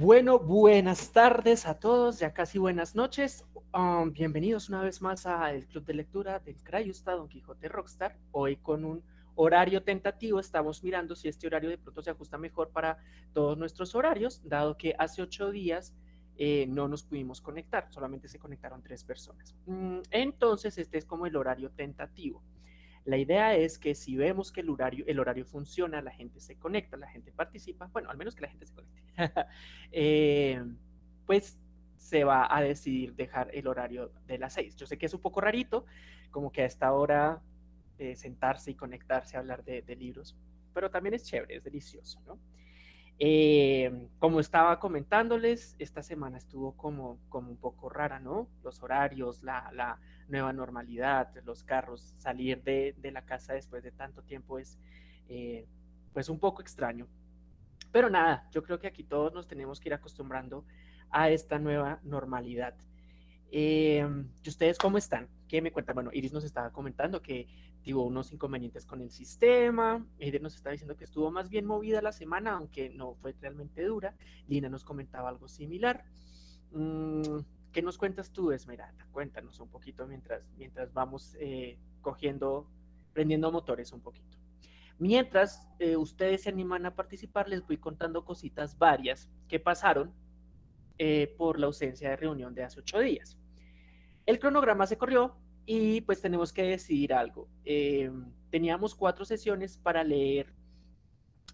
Bueno, buenas tardes a todos, ya casi buenas noches. Um, bienvenidos una vez más al Club de Lectura del Crayusta Don Quijote Rockstar. Hoy con un horario tentativo estamos mirando si este horario de pronto se ajusta mejor para todos nuestros horarios, dado que hace ocho días eh, no nos pudimos conectar, solamente se conectaron tres personas. Mm, entonces, este es como el horario tentativo. La idea es que si vemos que el horario, funciona, la gente se conecta, la gente participa, bueno, al menos que la gente se conecte, eh, pues se va a decidir dejar el horario de las seis. Yo sé que es un poco rarito, como que a esta hora sentarse y conectarse a hablar de, de, libros, pero también es chévere, es delicioso, ¿no? Eh, como estaba comentándoles, esta semana estuvo como, como un poco rara, ¿no? Los horarios, la, la nueva normalidad, los carros, salir de, de, la casa después de tanto tiempo es eh, pues un poco extraño. Pero nada, yo creo que aquí todos nos tenemos que ir acostumbrando a esta nueva normalidad. Eh, ¿Y ustedes cómo están? ¿Qué me cuentan? Bueno, Iris nos estaba comentando que tuvo unos inconvenientes con el sistema. Eider nos está diciendo que estuvo más bien movida la semana, aunque no fue realmente dura. Lina nos comentaba algo similar. Mm, ¿Qué nos cuentas tú, Esmeralda? Cuéntanos un poquito mientras, mientras vamos eh, cogiendo, prendiendo motores un poquito. Mientras eh, ustedes se animan a participar, les voy contando cositas varias que pasaron eh, por la ausencia de reunión de hace ocho días. El cronograma se corrió, y pues tenemos que decidir algo. Eh, teníamos cuatro sesiones para leer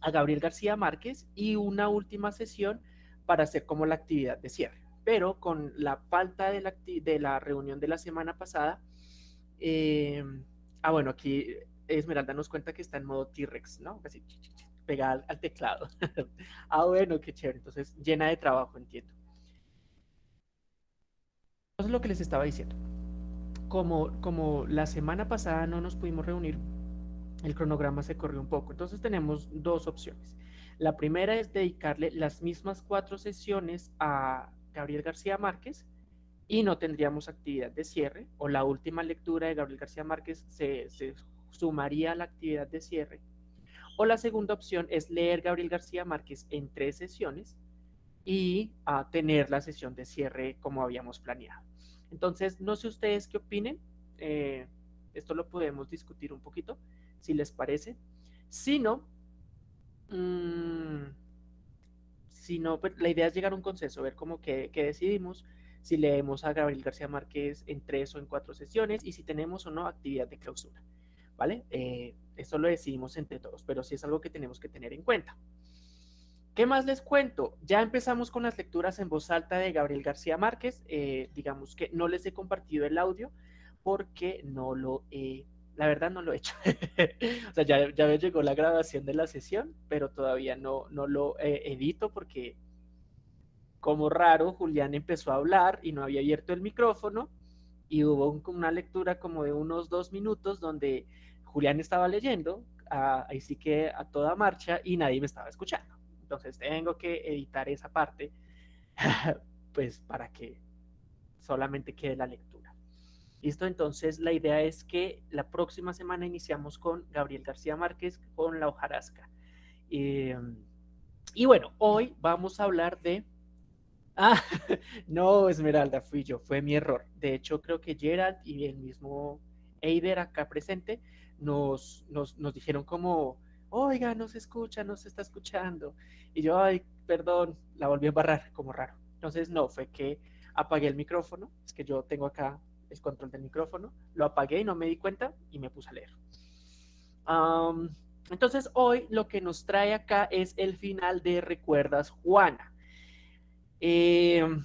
a Gabriel García Márquez y una última sesión para hacer como la actividad de cierre. Pero con la falta de la, de la reunión de la semana pasada, eh, ah, bueno, aquí Esmeralda nos cuenta que está en modo T-Rex, ¿no? Así, pegada al, al teclado. ah, bueno, qué chévere. Entonces, llena de trabajo, entiendo. Eso es lo que les estaba diciendo como, la semana pasada no nos pudimos reunir, el cronograma se corrió un poco. Entonces tenemos dos opciones. La primera es dedicarle las mismas cuatro sesiones a Gabriel García Márquez y no tendríamos actividad de cierre o la última lectura de Gabriel García Márquez se, sumaría a la actividad de cierre. O la segunda opción es leer Gabriel García Márquez en tres sesiones y a tener la sesión de cierre como habíamos planeado. Entonces, no sé ustedes qué opinen. Eh, esto lo podemos discutir un poquito, si les parece. Si no, mmm, si no pues, la idea es llegar a un consenso, ver cómo que, decidimos, si leemos a Gabriel García Márquez en tres o en cuatro sesiones y si tenemos o no actividad de clausura. ¿Vale? Eh, esto lo decidimos entre todos, pero sí es algo que tenemos que tener en cuenta. ¿Qué más les cuento? Ya empezamos con las lecturas en voz alta de Gabriel García Márquez. Eh, digamos que no les he compartido el audio porque no lo he, la verdad no lo he hecho. o sea, ya, ya me llegó la grabación de la sesión, pero todavía no, no lo edito porque como raro, Julián empezó a hablar y no había abierto el micrófono y hubo una lectura como de unos dos minutos donde Julián estaba leyendo, ahí sí que a toda marcha y nadie me estaba escuchando. Entonces tengo que editar esa parte, pues para que solamente quede la lectura. Listo, entonces la idea es que la próxima semana iniciamos con Gabriel García Márquez con la hojarasca. Em, y bueno, hoy vamos a hablar de... Ah, no, Esmeralda, fui yo, fue mi error. De hecho, creo que Gerald y el mismo Eider acá presente nos, nos, nos dijeron como oiga, no se escucha, no se está escuchando. Y yo, ay, perdón, la volví a barrar como raro. Entonces, no, fue que apagué el micrófono, es que yo tengo acá el control del micrófono, lo apagué y no me di cuenta y me puse a leer. entonces, hoy lo que nos trae acá es el final de Recuerdas Juana. Em,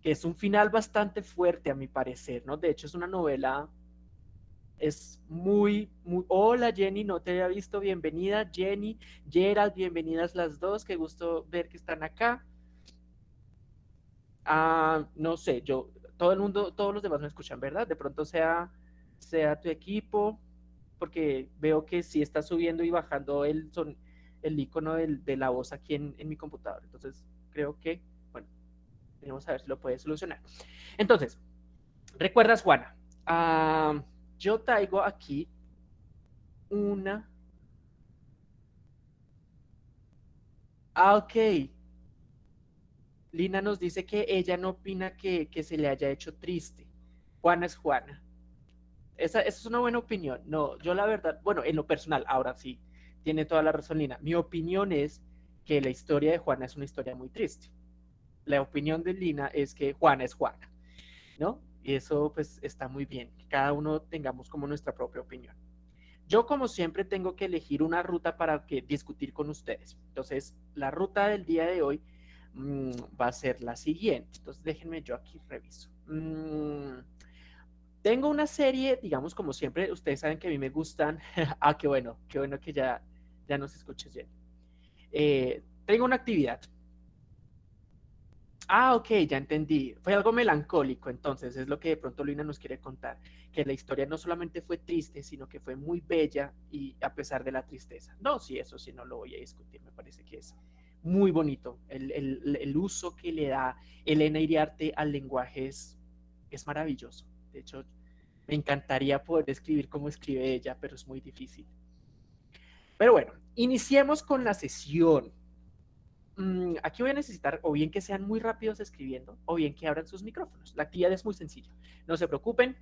que es un final bastante fuerte a mi parecer, ¿no? De hecho, es una novela es muy, muy... Hola Jenny, no te había visto, bienvenida Jenny, Gerald, bienvenidas las dos, qué gusto ver que están acá. Ah, no sé, yo, todo el mundo, todos los demás me escuchan, ¿verdad? De pronto sea, sea tu equipo, porque veo que sí está subiendo y bajando el, son, el icono de la voz aquí en, en mi computador. Entonces, creo que, bueno, vamos a ver si lo puede solucionar. Entonces, ¿recuerdas, Juana? Ah, yo traigo aquí una... Ah, ok. Lina nos dice que ella no opina que, se le haya hecho triste. Juana es Juana. Esa, esa, es una buena opinión. No, yo la verdad, bueno, en lo personal, ahora sí, tiene toda la razón Lina. Mi opinión es que la historia de Juana es una historia muy triste. La opinión de Lina es que Juana es Juana, ¿no? Y eso pues está muy bien, que cada uno tengamos como nuestra propia opinión. Yo como siempre tengo que elegir una ruta para que discutir con ustedes. Entonces, la ruta del día de hoy mm, va a ser la siguiente. Entonces, déjenme yo aquí reviso. Mm, tengo una serie, digamos como siempre, ustedes saben que a mí me gustan. ah, qué bueno, qué bueno que ya, ya nos escuches bien. Eh, tengo una actividad Ah, ok, ya entendí. Fue algo melancólico, entonces, es lo que de pronto Luina nos quiere contar, que la historia no solamente fue triste, sino que fue muy bella y a pesar de la tristeza. No, sí, eso sí, no lo voy a discutir, me parece que es muy bonito. El, uso que le da Elena Iriarte al lenguaje es, es maravilloso. De hecho, me encantaría poder escribir como escribe ella, pero es muy difícil. Pero bueno, iniciemos con la sesión. Mm, aquí voy a necesitar o bien que sean muy rápidos escribiendo o bien que abran sus micrófonos. La actividad es muy sencilla. No se preocupen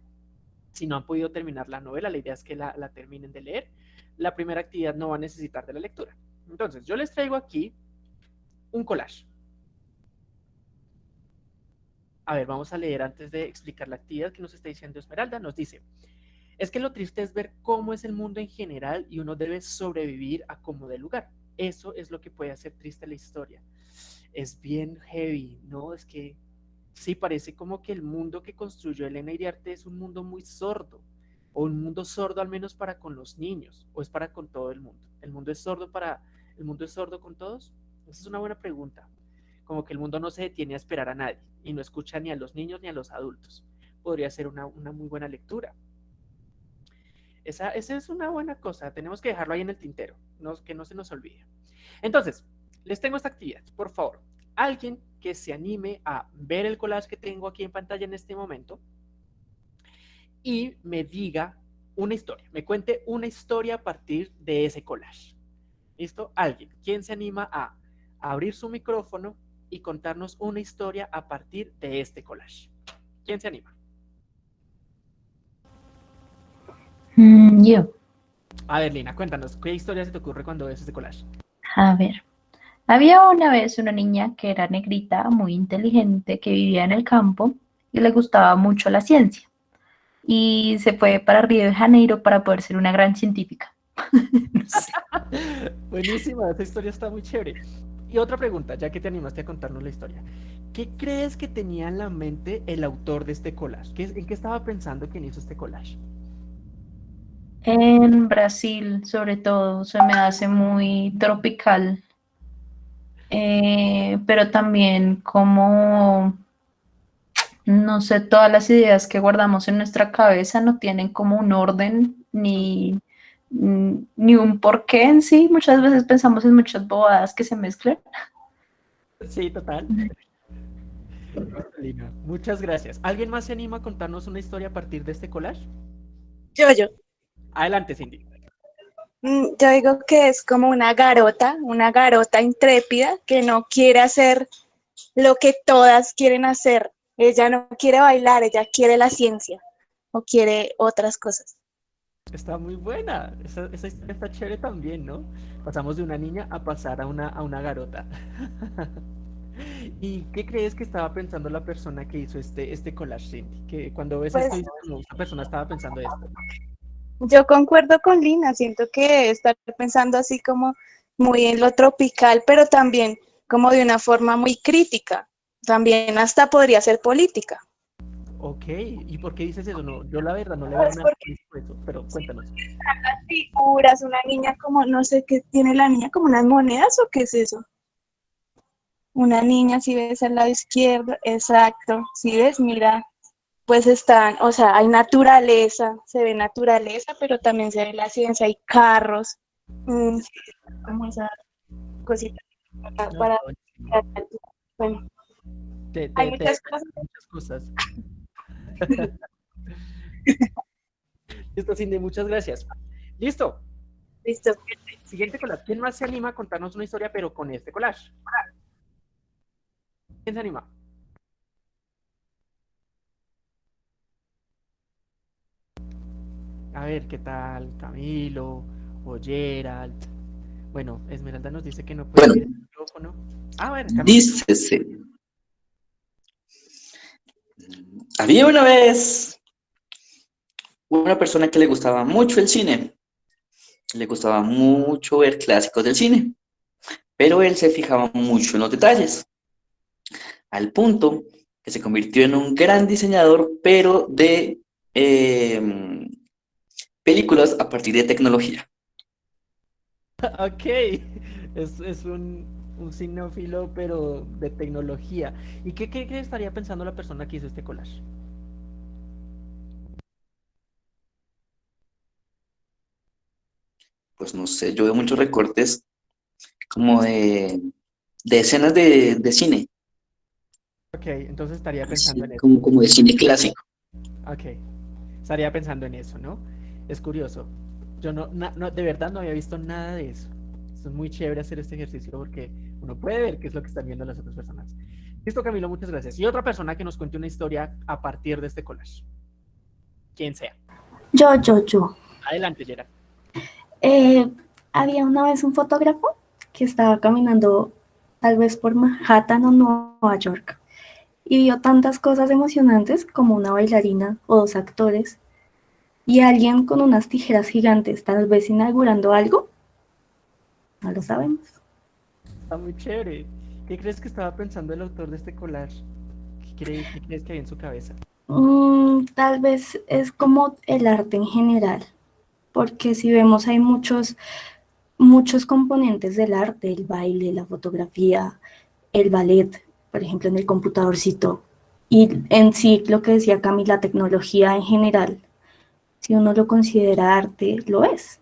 si no han podido terminar la novela, la idea es que la, terminen de leer. La primera actividad no va a necesitar de la lectura. Entonces, yo les traigo aquí un collage. A ver, vamos a leer antes de explicar la actividad que nos está diciendo Esmeralda. Nos dice, es que lo triste es ver cómo es el mundo en general y uno debe sobrevivir a como de lugar. Eso es lo que puede hacer triste la historia. Es bien heavy, ¿no? Es que sí parece como que el mundo que construyó Elena Iriarte es un mundo muy sordo, o un mundo sordo al menos para con los niños, o es para con todo el mundo. ¿El mundo es sordo para, el mundo es sordo con todos? Esa es una buena pregunta. Como que el mundo no se detiene a esperar a nadie y no escucha ni a los niños ni a los adultos. Podría ser una, una muy buena lectura. Esa, es una buena cosa, tenemos que dejarlo ahí en el tintero, que no se nos olvide. Entonces, les tengo esta actividad, por favor. Alguien que se anime a ver el collage que tengo aquí en pantalla en este momento y me diga una historia, me cuente una historia a partir de ese collage. ¿Listo? Alguien, ¿quién se anima a abrir su micrófono y contarnos una historia a partir de este collage? ¿Quién se anima? Mm, yo. A ver, Lina, cuéntanos, ¿qué historia se te ocurre cuando ves ese collage? A ver, había una vez una niña que era negrita, muy inteligente, que vivía en el campo y le gustaba mucho la ciencia. Y se fue para Río de Janeiro para poder ser una gran científica. Buenísima, esa historia está muy chévere. Y otra pregunta, ya que te animaste a contarnos la historia. ¿Qué crees que tenía en la mente el autor de este collage? ¿En qué estaba pensando quien hizo este collage? En Brasil, sobre todo, se me hace muy tropical. Eh, pero también como, no sé, todas las ideas que guardamos en nuestra cabeza no tienen como un orden ni, ni un porqué en sí. Muchas veces pensamos en muchas bobadas que se mezclan. Sí, total. Muchas gracias. ¿Alguien más se anima a contarnos una historia a partir de este collage? Yo, yo. Adelante, Cindy. Mm, yo digo que es como una garota, una garota intrépida que no quiere hacer lo que todas quieren hacer. Ella no quiere bailar, ella quiere la ciencia o quiere otras cosas. Está muy buena, esa, historia está chévere también, ¿no? Pasamos de una niña a pasar a una, a una garota. ¿Y qué crees que estaba pensando la persona que hizo este, este collage, Cindy? Que cuando ves pues esto, esta persona estaba pensando esto. Yo concuerdo con Lina, siento que estar pensando así como muy en lo tropical, pero también como de una forma muy crítica. También hasta podría ser política. Ok, ¿y por qué dices eso? No, yo la verdad no le veo nada eso, pero cuéntanos. Las figuras, una niña como, no sé qué tiene la niña, como unas monedas o qué es eso. Una niña, si ves al lado izquierdo, exacto, si ves, mira, pues están, o sea, hay naturaleza, se ve naturaleza, pero también se ve la ciencia, hay carros, mm, como esa cosita para, bueno, hay muchas cosas. Listo, Cindy, muchas gracias. Listo. Listo. Siguiente collage. ¿Quién más se anima a contarnos una historia, pero con este collage? ¿Quién se anima? A ver, ¿qué tal Camilo o Gerald? Bueno, Esmeralda nos dice que no puede Bueno. el micrófono. Ah, bueno, Camilo. Dícese. Había una vez una persona que le gustaba mucho el cine. Le gustaba mucho ver clásicos del cine. Pero él se fijaba mucho en los detalles. Al punto que se convirtió en un gran diseñador, pero de eh, películas a partir de tecnología. Ok, es, es un, un pero de tecnología. ¿Y qué, qué, qué estaría pensando la persona que hizo este collage? Pues no sé, yo veo muchos recortes como de, de escenas de, de cine. Ok, entonces estaría Así pensando en eso. como, como de cine clásico. Ok, estaría pensando en eso, ¿no? Es curioso. Yo no, na- no, de verdad no había visto nada de eso. Es muy chévere hacer este ejercicio porque uno puede ver qué es lo que están viendo las otras personas. Listo, Camilo, muchas gracias. Y otra persona que nos cuente una historia a partir de este collage. Quien sea. Yo, yo, yo. Adelante, Yera. Eh, había una vez un fotógrafo que estaba caminando tal vez por Manhattan o Nueva York y vio tantas cosas emocionantes como una bailarina o dos actores y alguien con unas tijeras gigantes, tal vez inaugurando algo. No lo sabemos. Está muy chévere. ¿Qué crees que estaba pensando el autor de este collage? ¿Qué, cree- qué crees que hay en su cabeza? Mm, tal vez es como el arte en general, porque si vemos hay muchos, muchos componentes del arte, el baile, la fotografía, el ballet, por ejemplo, en el computadorcito, y en sí lo que decía Cami, la tecnología en general, si uno lo considera arte, lo es.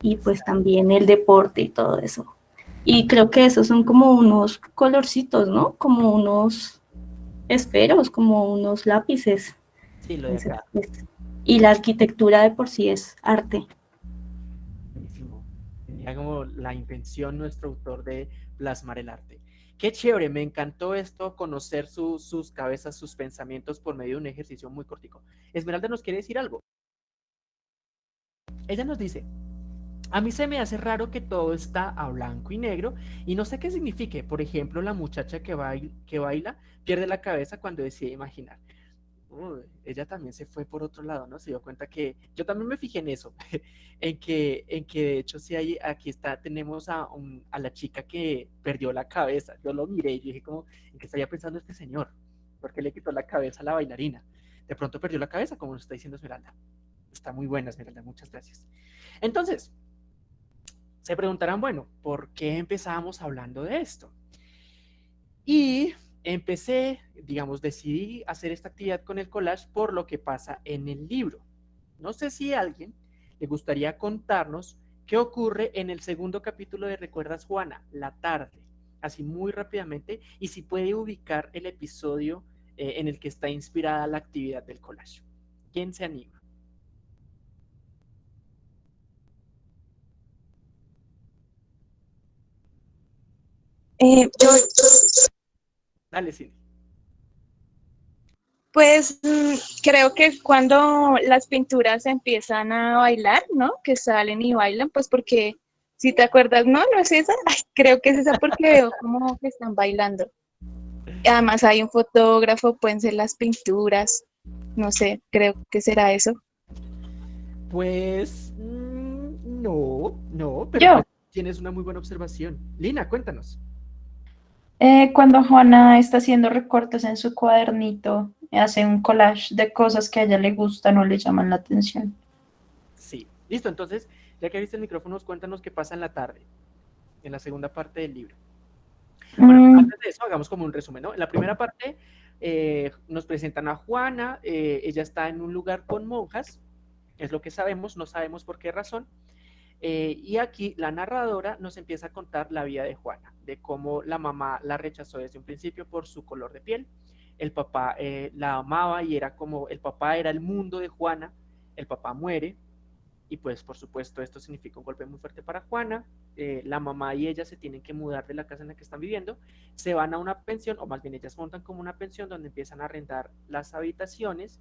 Y pues también el deporte y todo eso. Y creo que esos son como unos colorcitos, ¿no? Como unos esferos, como unos lápices. Sí, lo de acá. Y la arquitectura de por sí es arte. Buenísimo. Tenía como la intención nuestro autor de plasmar el arte. Qué chévere, me encantó esto, conocer su- sus cabezas, sus pensamientos por medio de un ejercicio muy cortico. Esmeralda nos quiere decir algo. Ella nos dice, a mí se me hace raro que todo está a blanco y negro y no sé qué signifique. Por ejemplo, la muchacha que, bail- que baila pierde la cabeza cuando decide imaginar. Ella también se fue por otro lado, ¿no? Se dio cuenta que yo también me fijé en eso, en que, en que de hecho sí hay, aquí está, tenemos a, la chica que perdió la cabeza. Yo lo miré y dije como, ¿en qué estaría pensando este señor? ¿Por qué le quitó la cabeza a la bailarina? De pronto perdió la cabeza, como nos está diciendo Esmeralda. Está muy buena, Esmeralda, muchas gracias. Entonces, se preguntarán, bueno, ¿por qué empezamos hablando de esto? Y empecé, digamos, decidí hacer esta actividad con el collage por lo que pasa en el libro. No sé si a alguien le gustaría contarnos qué ocurre en el segundo capítulo de Recuerdas Juana, la tarde, así muy rápidamente, y si puede ubicar el episodio eh, en el que está inspirada la actividad del collage. ¿Quién se anima? Eh, yo, Dale, Cindy. pues creo que cuando las pinturas empiezan a bailar, ¿no? Que salen y bailan, pues porque si te acuerdas, no, no es esa. Ay, creo que es esa porque veo como que están bailando. Además hay un fotógrafo, pueden ser las pinturas, no sé, creo que será eso. Pues mm, no, no, pero Yo. pues, tienes una muy buena observación. Lina, cuéntanos. Eh, cuando Juana está haciendo recortes en su cuadernito, hace un collage de cosas que a ella le gustan o le llaman la atención. Sí, listo. Entonces, ya que viste el micrófono, cuéntanos qué pasa en la tarde, en la segunda parte del libro. Bueno, Mm, antes de eso, hagamos como un resumen, ¿no? En la primera parte eh, nos presentan a Juana, eh, ella está en un lugar con monjas, es lo que sabemos, no sabemos por qué razón. Eh, y aquí la narradora nos empieza a contar la vida de Juana, de cómo la mamá la rechazó desde un principio por su color de piel. El papá eh, la amaba y era como, el papá era el mundo de Juana, el papá muere, y pues por supuesto esto significa un golpe muy fuerte para Juana. Eh, la mamá y ella se tienen que mudar de la casa en la que están viviendo, se van a una pensión, o más bien ellas montan como una pensión donde empiezan a arrendar las habitaciones.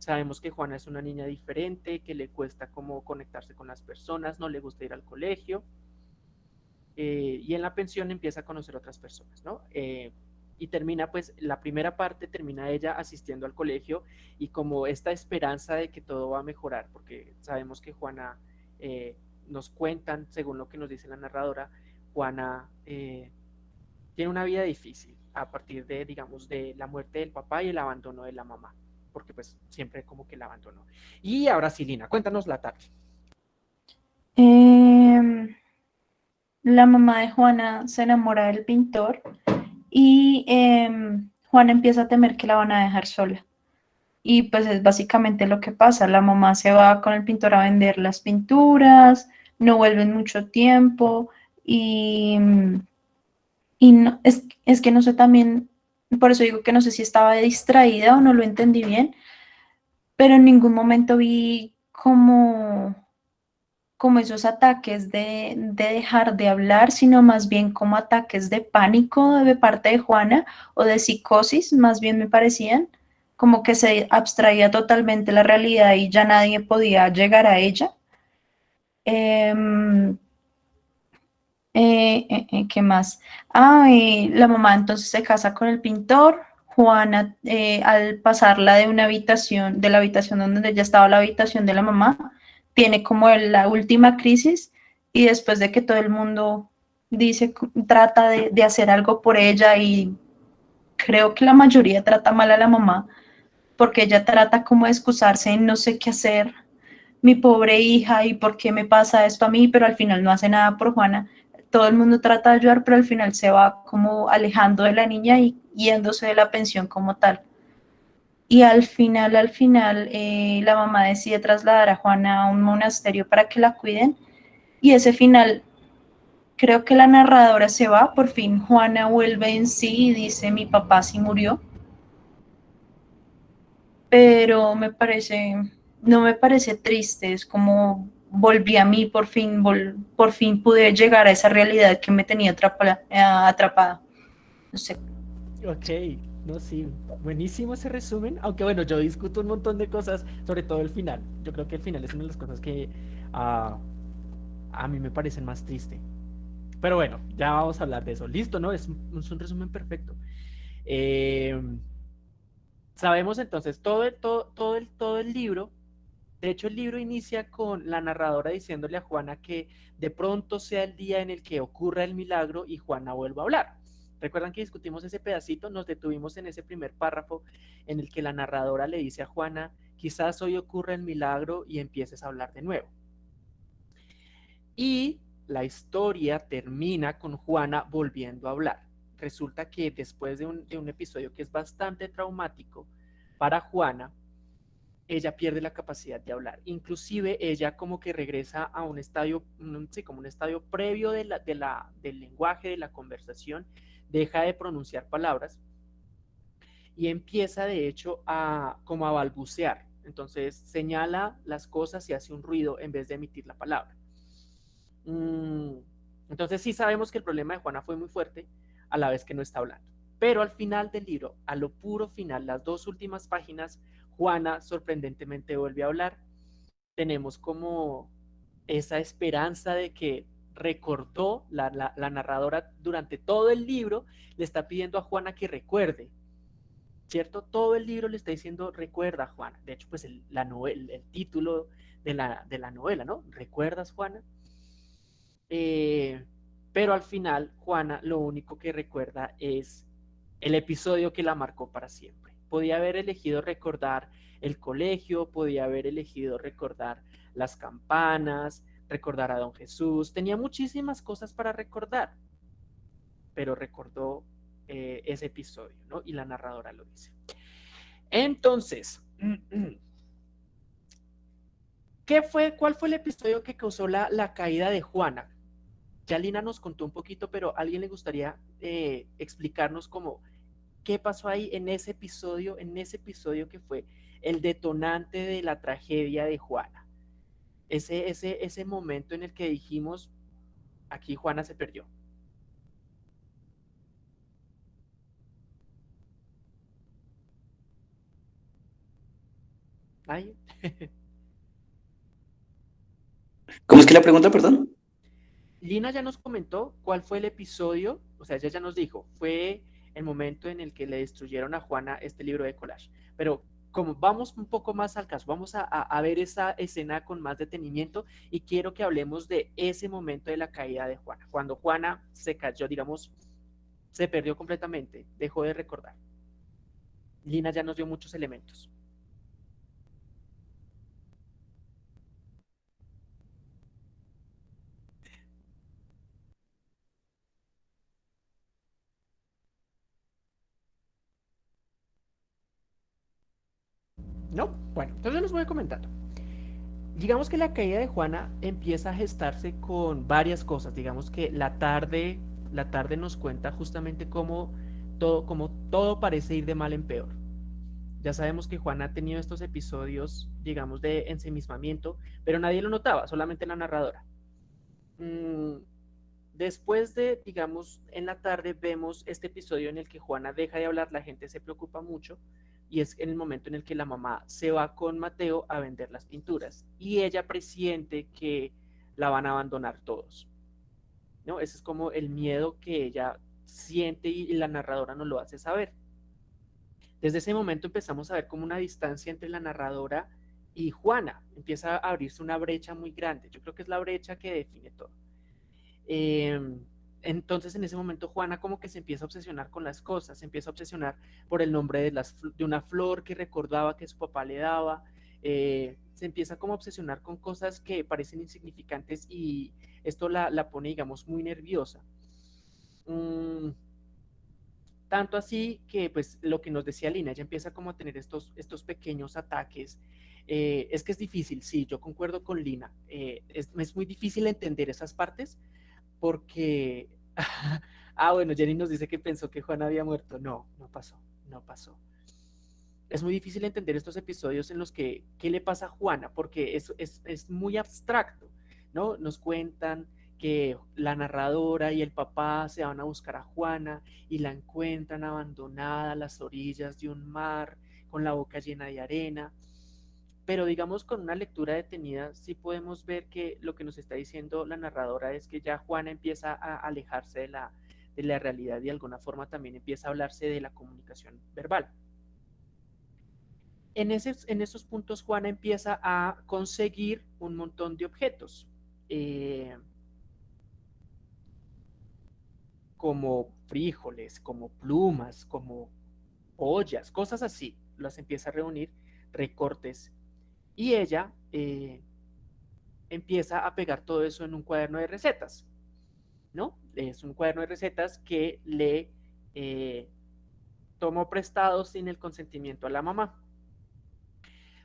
Sabemos que Juana es una niña diferente, que le cuesta como conectarse con las personas, no le gusta ir al colegio. Eh, y en la pensión empieza a conocer otras personas, ¿no? y termina pues la primera parte termina ella asistiendo al colegio y como esta esperanza de que todo va a mejorar porque sabemos que Juana eh, nos cuentan según lo que nos dice la narradora Juana eh, tiene una vida difícil a partir de digamos de la muerte del papá y el abandono de la mamá porque pues siempre como que la abandonó y ahora sí Lina cuéntanos la tarde em, la mamá de Juana se enamora del pintor y eh, Juan empieza a temer que la van a dejar sola. Y pues es básicamente lo que pasa. La mamá se va con el pintor a vender las pinturas, no vuelven mucho tiempo y, y no, es, es que no sé también, por eso digo que no sé si estaba distraída o no lo entendí bien, pero en ningún momento vi como como esos ataques de, dejar de hablar, sino más bien como ataques de pánico de parte de Juana o de psicosis, más bien me parecían, como que se abstraía totalmente la realidad y ya nadie podía llegar a ella. Em, eh, eh, ¿Qué más? Ah, la mamá entonces se casa con el pintor. Juana, al pasarla de una habitación, de la habitación donde ya estaba la habitación de la mamá, tiene como la última crisis y después de que todo el mundo dice, trata de, hacer algo por ella y creo que la mayoría trata mal a la mamá porque ella trata como de excusarse en no sé qué hacer, mi pobre hija y por qué me pasa esto a mí, pero al final no hace nada por Juana. Todo el mundo trata de ayudar, pero al final se va como alejando de la niña y yéndose de la pensión como tal. Y al final, al final, eh, la mamá decide trasladar a Juana a un monasterio para que la cuiden. Y ese final, creo que la narradora se va, por fin Juana vuelve en sí y dice, mi papá sí murió. Pero me parece, no me parece triste, es como volví a mí, por fin, por fin pude llegar a esa realidad que me tenía atrapada. atrapada. No sé. Ok, no, sí, buenísimo ese resumen. Aunque bueno, yo discuto un montón de cosas, sobre todo el final. Yo creo que el final es una de las cosas que ah, a mí me parecen más triste. Pero bueno, ya vamos a hablar de eso. Listo, ¿no? Es, un resumen perfecto. Eh, sabemos entonces todo todo, todo, el, todo el libro. De hecho, el libro inicia con la narradora diciéndole a Juana que de pronto sea el día en el que ocurra el milagro y Juana vuelva a hablar. Recuerdan que discutimos ese pedacito, nos detuvimos en ese primer párrafo en el que la narradora le dice a Juana, quizás hoy ocurra el milagro y empieces a hablar de nuevo. Y la historia termina con Juana volviendo a hablar. Resulta que después de un, episodio que es bastante traumático para Juana, ella pierde la capacidad de hablar. Inclusive ella como que regresa a un estadio, sí, como un estadio previo de de la, del lenguaje, de la conversación, deja de pronunciar palabras y empieza de hecho a como a balbucear. Entonces señala las cosas y hace un ruido en vez de emitir la palabra. Mm, entonces sí sabemos que el problema de Juana fue muy fuerte a la vez que no está hablando. Pero al final del libro, a lo puro final, las dos últimas páginas, Juana sorprendentemente vuelve a hablar. Tenemos como esa esperanza de que recordó, la, narradora durante todo el libro le está pidiendo a Juana que recuerde, ¿cierto? Todo el libro le está diciendo, recuerda, Juana. De hecho, pues el, título de la, de la, novela, ¿no? ¿Recuerdas, Juana? Eh, pero al final, Juana lo único que recuerda es el episodio que la marcó para siempre. Podía haber elegido recordar el colegio, podía haber elegido recordar las campanas, recordar a don Jesús, tenía muchísimas cosas para recordar, pero recordó eh, ese episodio, ¿no? Y la narradora lo dice. Entonces, ¿qué fue, ¿cuál fue el episodio que causó la, caída de Juana? Ya Lina nos contó un poquito, pero ¿a alguien le gustaría eh, explicarnos cómo, qué pasó ahí en ese episodio, en ese episodio que fue el detonante de la tragedia de Juana? ese, ese, ese momento en el que dijimos, aquí Juana se perdió. ¿Cómo es que la pregunta, perdón? Lina ya nos comentó cuál fue el episodio, o sea, ella ya nos dijo, fue el momento en el que le destruyeron a Juana este libro de collage. Pero como vamos un poco más al caso, vamos a, ver esa escena con más detenimiento y quiero que hablemos de ese momento de la caída de Juana, cuando Juana se cayó, digamos, se perdió completamente, dejó de recordar. Lina ya nos dio muchos elementos. ¿No? Bueno, entonces les voy comentando. Digamos que la caída de Juana empieza a gestarse con varias cosas. Digamos que la tarde, la tarde nos cuenta justamente cómo todo, cómo todo parece ir de mal en peor. Ya sabemos que Juana ha tenido estos episodios, digamos, de ensemismamiento, pero nadie lo notaba, solamente la narradora. Mm, después de, digamos, en la tarde vemos este episodio en el que Juana deja de hablar, la gente se preocupa mucho y es en el momento en el que la mamá se va con Mateo a vender las pinturas y ella presiente que la van a abandonar todos. ¿no? Ese es como el miedo que ella siente y la narradora no lo hace saber. Desde ese momento empezamos a ver como una distancia entre la narradora y Juana. Empieza a abrirse una brecha muy grande. Yo creo que es la brecha que define todo. Eh, entonces en ese momento Juana como que se empieza a obsesionar con las cosas, se empieza a obsesionar por el nombre de, una flor que recordaba que su papá le daba, eh, se empieza como a obsesionar con cosas que parecen insignificantes y esto la, pone, digamos, muy nerviosa. Mm, tanto así que, pues, lo que nos decía Lina, ella empieza como a tener estos, pequeños ataques. Eh, es que es difícil, sí, yo concuerdo con Lina. Eh, es muy difícil entender esas partes, porque, ah, bueno, Jenny nos dice que pensó que Juan había muerto. No, no pasó, no pasó. Es muy difícil entender estos episodios en los que, ¿qué le pasa a Juana? Porque es, es, es muy abstracto, ¿no? Nos cuentan que la narradora y el papá se van a buscar a Juana y la encuentran abandonada a las orillas de un mar con la boca llena de arena pero digamos con una lectura detenida sí podemos ver que lo que nos está diciendo la narradora es que ya Juana empieza a alejarse de la, de la realidad y de alguna forma también empieza a hablarse de la comunicación verbal. En, en esos puntos Juana empieza a conseguir un montón de objetos, eh, como frijoles, como plumas, como ollas, cosas así, las empieza a reunir, recortes y ella eh, empieza a pegar todo eso en un cuaderno de recetas, ¿no? Es un cuaderno de recetas que le eh, tomó prestado sin el consentimiento a la mamá.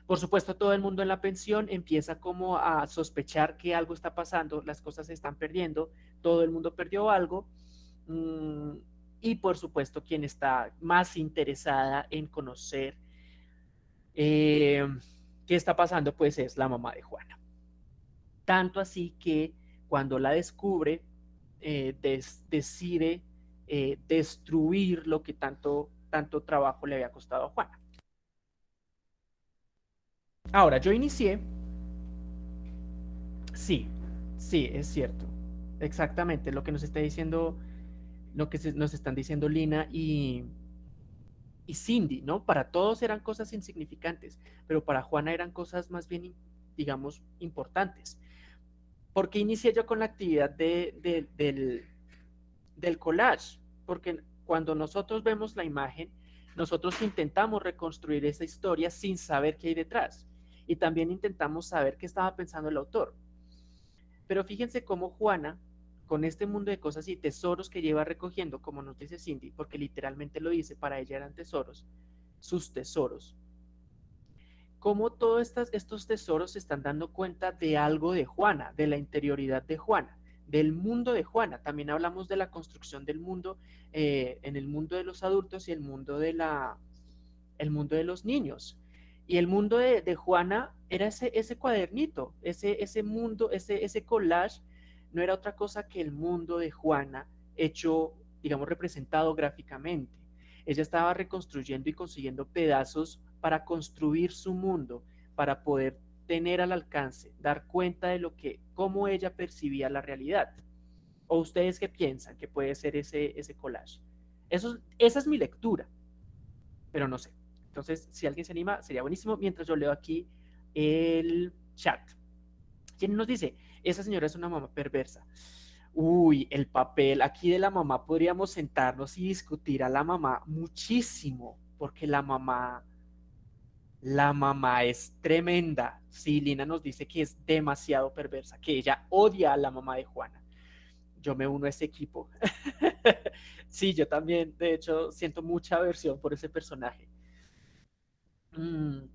Por supuesto, todo el mundo en la pensión empieza como a sospechar que algo está pasando, las cosas se están perdiendo, todo el mundo perdió algo. Mm, y por supuesto, quien está más interesada en conocer eh, ¿Qué está pasando? Pues es la mamá de Juana. Tanto así que cuando la descubre, eh, decide eh, destruir lo que tanto, tanto trabajo le había costado a Juana. Ahora, yo inicié. Sí, sí, es cierto. Exactamente lo que nos está diciendo, lo que nos están diciendo Lina y, y Cindy, ¿no? Para todos eran cosas insignificantes, pero para Juana eran cosas más bien, digamos, importantes. ¿Por qué inicié yo con la actividad del, del collage? Porque cuando nosotros vemos la imagen, nosotros intentamos reconstruir esa historia sin saber qué hay detrás. Y también intentamos saber qué estaba pensando el autor. Pero fíjense cómo Juana con este mundo de cosas y tesoros que lleva recogiendo, como nos dice Cindy, porque literalmente lo dice, para ella eran tesoros, sus tesoros. Cómo todos estos, tesoros se están dando cuenta de algo de Juana, de la interioridad de Juana, del mundo de Juana. También hablamos de la construcción del mundo eh, en el mundo de los adultos y el mundo de la, el mundo de los niños. Y el mundo de, Juana era ese, ese cuadernito, ese, ese mundo, ese, ese collage, no era otra cosa que el mundo de Juana hecho, digamos, representado gráficamente. Ella estaba reconstruyendo y consiguiendo pedazos para construir su mundo, para poder tener al alcance, dar cuenta de lo que, cómo ella percibía la realidad. ¿O ustedes qué piensan que puede ser ese, ese collage? Eso, esa es mi lectura, pero no sé. Entonces, si alguien se anima, sería buenísimo. Mientras yo leo aquí el chat. ¿Quién nos dice? Esa señora es una mamá perversa. Uy, el papel. Aquí de la mamá podríamos sentarnos y discutir a la mamá muchísimo, porque la mamá, la mamá es tremenda. Sí, Lina nos dice que es demasiado perversa, que ella odia a la mamá de Juana. Yo me uno a ese equipo. sí, yo también, de hecho, siento mucha aversión por ese personaje. Mm,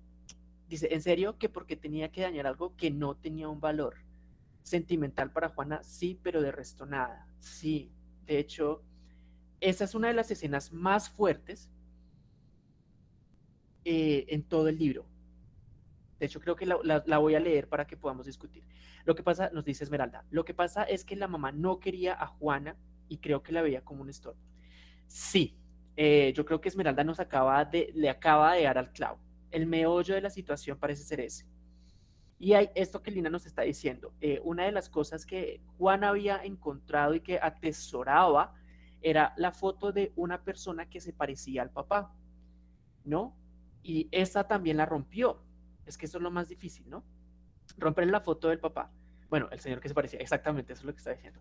dice, ¿en serio que porque tenía que dañar algo que no tenía un valor? Sentimental para Juana, sí, pero de resto nada. Sí, de hecho, esa es una de las escenas más fuertes eh, en todo el libro. De hecho, creo que la, voy a leer para que podamos discutir. Lo que pasa, nos dice Esmeralda, lo que pasa es que la mamá no quería a Juana y creo que la veía como un estorbo. Sí, eh, yo creo que Esmeralda nos acaba de, le acaba de dar al clavo el meollo de la situación parece ser ese. Y hay esto que Lina nos está diciendo. Eh, una de las cosas que Juan había encontrado y que atesoraba era la foto de una persona que se parecía al papá, ¿no? Y esa también la rompió. Es que eso es lo más difícil, ¿no? Romper la foto del papá. Bueno, el señor que se parecía, exactamente, eso es lo que está diciendo.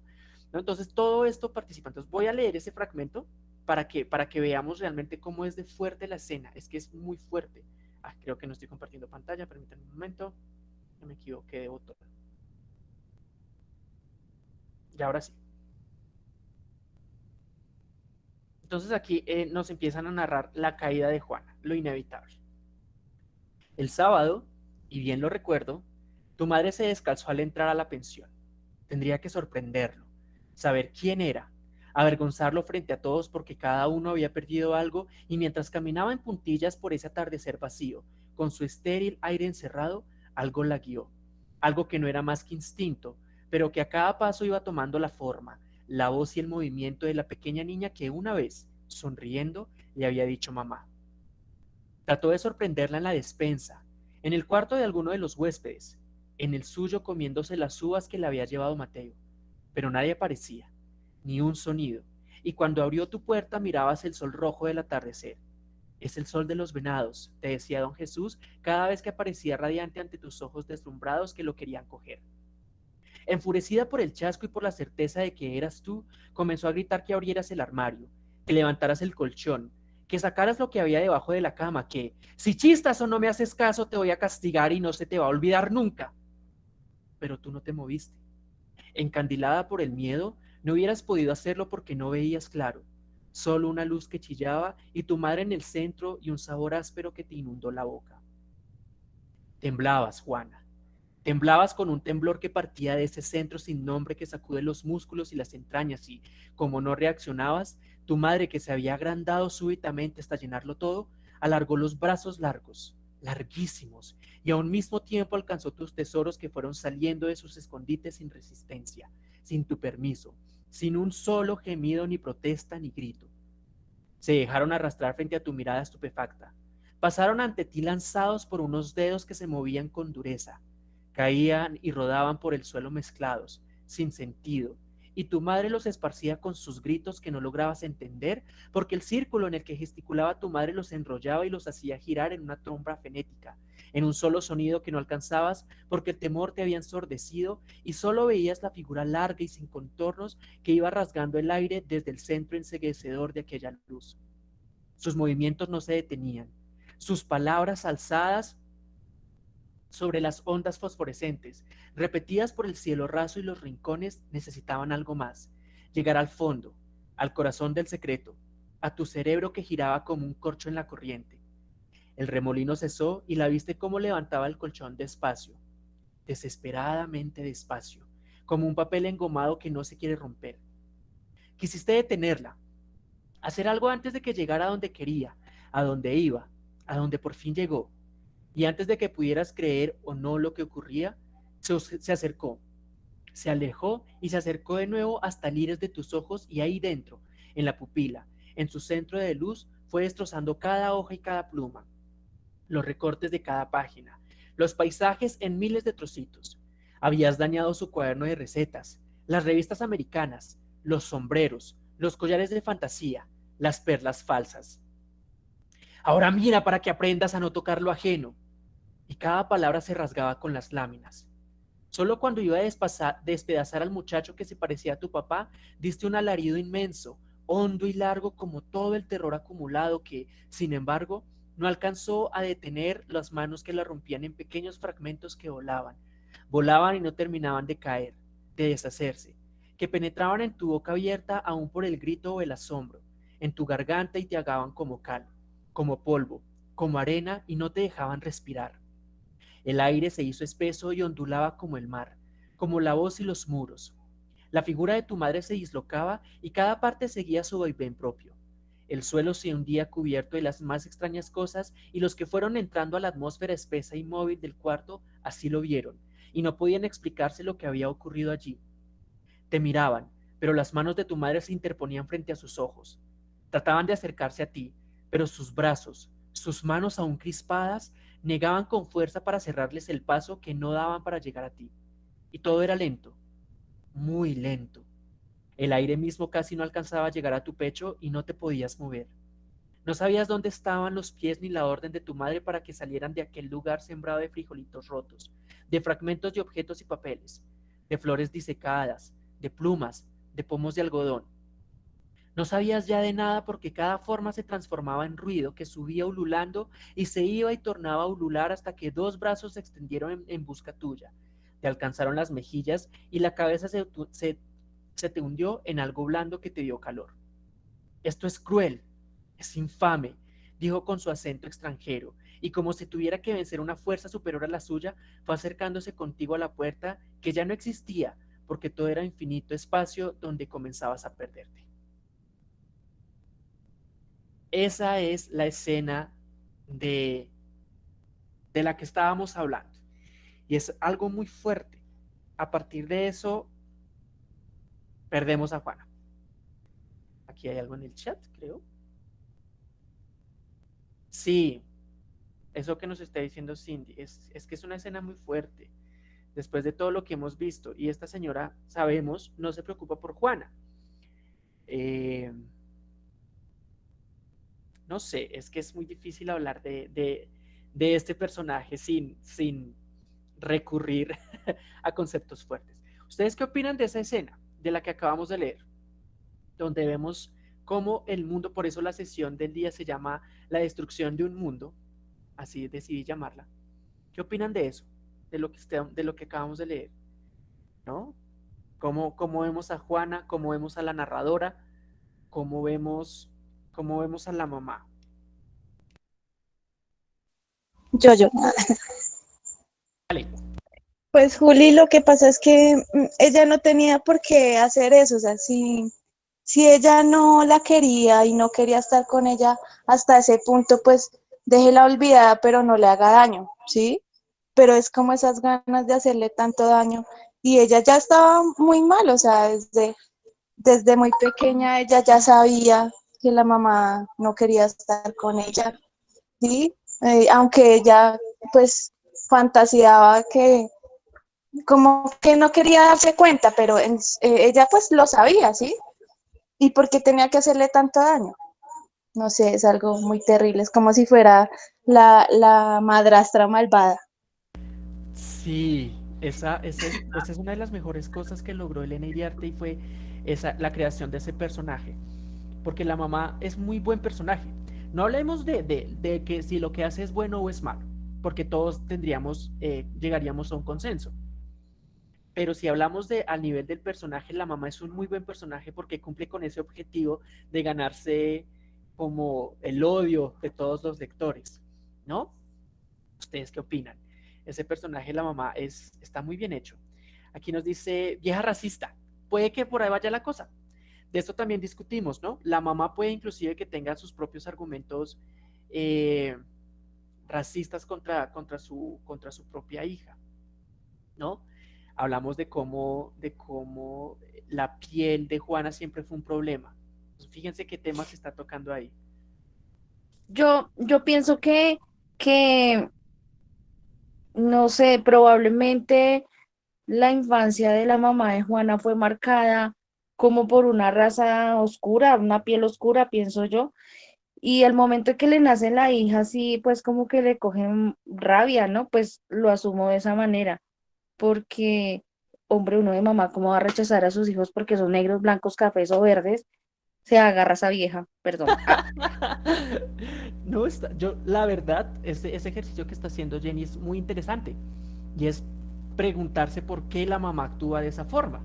Entonces, todo esto participa. Entonces, voy a leer ese fragmento para que, para que veamos realmente cómo es de fuerte la escena. Es que es muy fuerte. Ah, creo que no estoy compartiendo pantalla, permítanme un momento. Me equivoqué de botón. Y ahora sí. Entonces aquí eh, nos empiezan a narrar la caída de Juana, lo inevitable. El sábado, y bien lo recuerdo, tu madre se descalzó al entrar a la pensión. Tendría que sorprenderlo, saber quién era, avergonzarlo frente a todos porque cada uno había perdido algo y mientras caminaba en puntillas por ese atardecer vacío, con su estéril aire encerrado, algo la guió, algo que no era más que instinto, pero que a cada paso iba tomando la forma, la voz y el movimiento de la pequeña niña que una vez, sonriendo, le había dicho mamá. Trató de sorprenderla en la despensa, en el cuarto de alguno de los huéspedes, en el suyo comiéndose las uvas que le había llevado Mateo, pero nadie aparecía ni un sonido, y cuando abrió tu puerta mirabas el sol rojo del atardecer. Es el sol de los venados, te decía don Jesús cada vez que aparecía radiante ante tus ojos deslumbrados que lo querían coger. Enfurecida por el chasco y por la certeza de que eras tú, comenzó a gritar que abrieras el armario, que levantaras el colchón, que sacaras lo que había debajo de la cama, que si chistas o no me haces caso te voy a castigar y no se te va a olvidar nunca. Pero tú no te moviste. Encandilada por el miedo, no hubieras podido hacerlo porque no veías claro, solo una luz que chillaba y tu madre en el centro y un sabor áspero que te inundó la boca. Temblabas, Juana. Temblabas con un temblor que partía de ese centro sin nombre que sacude los músculos y las entrañas y, como no reaccionabas, tu madre que se había agrandado súbitamente hasta llenarlo todo, alargó los brazos largos, larguísimos, y a un mismo tiempo alcanzó tus tesoros que fueron saliendo de sus escondites sin resistencia, sin tu permiso, sin un solo gemido, ni protesta, ni grito. Se dejaron arrastrar frente a tu mirada estupefacta. Pasaron ante ti lanzados por unos dedos que se movían con dureza. Caían y rodaban por el suelo mezclados, sin sentido, y tu madre los esparcía con sus gritos que no lograbas entender, porque el círculo en el que gesticulaba tu madre los enrollaba y los hacía girar en una tromba fenética, en un solo sonido que no alcanzabas, porque el temor te había ensordecido y solo veías la figura larga y sin contornos que iba rasgando el aire desde el centro enseguecedor de aquella luz. Sus movimientos no se detenían, sus palabras alzadas sobre las ondas fosforescentes, repetidas por el cielo raso y los rincones, necesitaban algo más, llegar al fondo, al corazón del secreto, a tu cerebro que giraba como un corcho en la corriente. El remolino cesó y la viste cómo levantaba el colchón despacio, desesperadamente despacio, como un papel engomado que no se quiere romper. Quisiste detenerla, hacer algo antes de que llegara a donde quería, a donde iba, a donde por fin llegó, Y antes de que pudieras creer o no lo que ocurría, se, acercó, se alejó y se acercó de nuevo hasta el de tus ojos y ahí dentro, en la pupila, en su centro de luz, fue destrozando cada hoja y cada pluma, los recortes de cada página, los paisajes en miles de trocitos. Habías dañado su cuaderno de recetas, las revistas americanas, los sombreros, los collares de fantasía, las perlas falsas. Ahora mira para que aprendas a no tocar lo ajeno. Y cada palabra se rasgaba con las láminas. Solo cuando iba a despedazar al muchacho que se parecía a tu papá, diste un alarido inmenso, hondo y largo como todo el terror acumulado que, sin embargo, no alcanzó a detener las manos que la rompían en pequeños fragmentos que volaban, volaban y no terminaban de caer, de deshacerse, que penetraban en tu boca abierta aún por el grito o el asombro, en tu garganta y te agaban como cal, como polvo, como arena y no te dejaban respirar. El aire se hizo espeso y ondulaba como el mar, como la voz y los muros. La figura de tu madre se dislocaba y cada parte seguía su vaivén propio. El suelo se hundía cubierto de las más extrañas cosas y los que fueron entrando a la atmósfera espesa y móvil del cuarto así lo vieron y no podían explicarse lo que había ocurrido allí. Te miraban, pero las manos de tu madre se interponían frente a sus ojos. Trataban de acercarse a ti, pero sus brazos, sus manos aún crispadas, negaban con fuerza para cerrarles el paso que no daban para llegar a ti. Y todo era lento, muy lento. El aire mismo casi no alcanzaba a llegar a tu pecho y no te podías mover. No sabías dónde estaban los pies ni la orden de tu madre para que salieran de aquel lugar sembrado de frijolitos rotos, de fragmentos de objetos y papeles, de flores disecadas, de plumas, de pomos de algodón. No sabías ya de nada porque cada forma se transformaba en ruido que subía ululando y se iba y tornaba a ulular hasta que dos brazos se extendieron en, busca tuya. Te alcanzaron las mejillas y la cabeza se, se se te hundió en algo blando que te dio calor. Esto es cruel, es infame, dijo con su acento extranjero, y como si tuviera que vencer una fuerza superior a la suya, fue acercándose contigo a la puerta que ya no existía, porque todo era infinito espacio donde comenzabas a perderte. Esa es la escena de, de la que estábamos hablando. Y es algo muy fuerte. A partir de eso, perdemos a Juana. Aquí hay algo en el chat, creo. Sí, eso que nos está diciendo Cindy, es, que es una escena muy fuerte, después de todo lo que hemos visto. Y esta señora, sabemos, no se preocupa por Juana. Eh, no sé, es que es muy difícil hablar de, este personaje sin, sin recurrir a conceptos fuertes. ¿Ustedes qué opinan de esa escena? de la que acabamos de leer, donde vemos cómo el mundo, por eso la sesión del día se llama La destrucción de un mundo, así decidí llamarla. ¿Qué opinan de eso? De lo que, de lo que acabamos de leer. ¿No? ¿Cómo, ¿Cómo, vemos a Juana? ¿Cómo vemos a la narradora? ¿Cómo vemos, cómo vemos a la mamá? Yo, yo. Vale. Pues Juli, lo que pasa es que mm, ella no tenía por qué hacer eso, o sea, si, si ella no la quería y no quería estar con ella hasta ese punto, pues déjela olvidada, pero no le haga daño, ¿sí? Pero es como esas ganas de hacerle tanto daño y ella ya estaba muy mal, o sea, desde, desde muy pequeña ella ya sabía que la mamá no quería estar con ella, ¿sí? Eh, aunque ella pues fantaseaba que como que no quería darse cuenta, pero eh, ella pues lo sabía, ¿sí? ¿Y por qué tenía que hacerle tanto daño? No sé, es algo muy terrible, es como si fuera la, madrastra malvada. Sí, esa, esa, es, esa, es, una de las mejores cosas que logró Elena Iriarte y fue esa, la creación de ese personaje, porque la mamá es muy buen personaje. No hablemos de, de, que si lo que hace es bueno o es malo, porque todos tendríamos, eh, llegaríamos a un consenso. Pero si hablamos de al nivel del personaje, la mamá es un muy buen personaje porque cumple con ese objetivo de ganarse como el odio de todos los lectores, ¿no? ¿Ustedes qué opinan? Ese personaje, la mamá, es, está muy bien hecho. Aquí nos dice, vieja racista, puede que por ahí vaya la cosa. De esto también discutimos, ¿no? La mamá puede inclusive que tenga sus propios argumentos eh, racistas contra, contra, su, contra su propia hija, ¿no? Hablamos de cómo, de cómo la piel de Juana siempre fue un problema. fíjense qué tema se está tocando ahí. Yo, yo pienso que, que, no sé, probablemente la infancia de la mamá de Juana fue marcada como por una raza oscura, una piel oscura, pienso yo. Y el momento que le nace la hija, sí, pues como que le cogen rabia, ¿no? Pues lo asumo de esa manera, porque, hombre, uno de mamá, ¿cómo va a rechazar a sus hijos porque son negros, blancos, cafés o verdes? Se agarra esa vieja, perdón. no está, yo, la verdad, ese, ese ejercicio que está haciendo Jenny es muy interesante y es preguntarse por qué la mamá actúa de esa forma.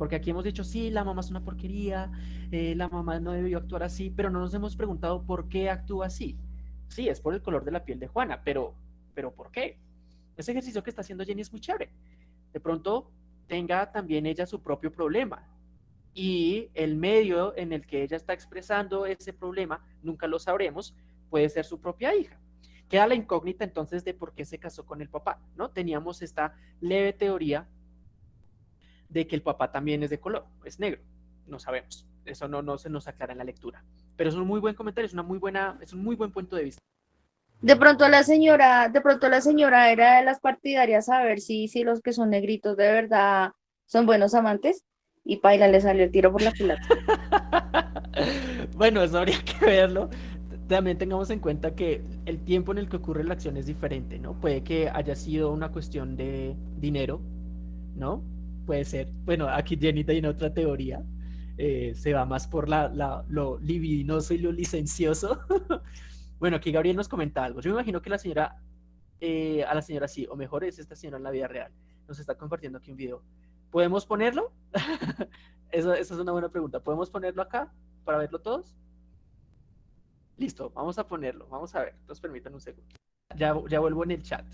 Porque aquí hemos dicho, sí, la mamá es una porquería, eh, la mamá no debió actuar así, pero no nos hemos preguntado por qué actúa así. Sí, es por el color de la piel de Juana, pero, pero ¿por qué? Ese ejercicio que está haciendo Jenny es muy chévere. De pronto tenga también ella su propio problema y el medio en el que ella está expresando ese problema, nunca lo sabremos, puede ser su propia hija. Queda la incógnita entonces de por qué se casó con el papá, ¿no? Teníamos esta leve teoría de que el papá también es de color, es negro. No sabemos. Eso no, no se nos aclara en la lectura. Pero es un muy buen comentario, es, una muy buena, es un muy buen punto de vista. De pronto la señora, de pronto la señora era de las partidarias a ver si, si los que son negritos de verdad son buenos amantes y Paila le salió el tiro por la culata. bueno, eso habría que verlo. También tengamos en cuenta que el tiempo en el que ocurre la acción es diferente, ¿no? Puede que haya sido una cuestión de dinero, ¿no? Puede ser. Bueno, aquí Jenny tiene otra teoría. Eh, se va más por la, lo libidinoso y lo licencioso. bueno, aquí Gabriel nos comenta algo. Yo me imagino que la señora, eh, a la señora sí, o mejor es esta señora en la vida real. Nos está compartiendo aquí un video. ¿Podemos ponerlo? Esa es una buena pregunta. ¿Podemos ponerlo acá para verlo todos? Listo, vamos a ponerlo. Vamos a ver. Nos permitan un segundo. Ya, ya vuelvo en el chat.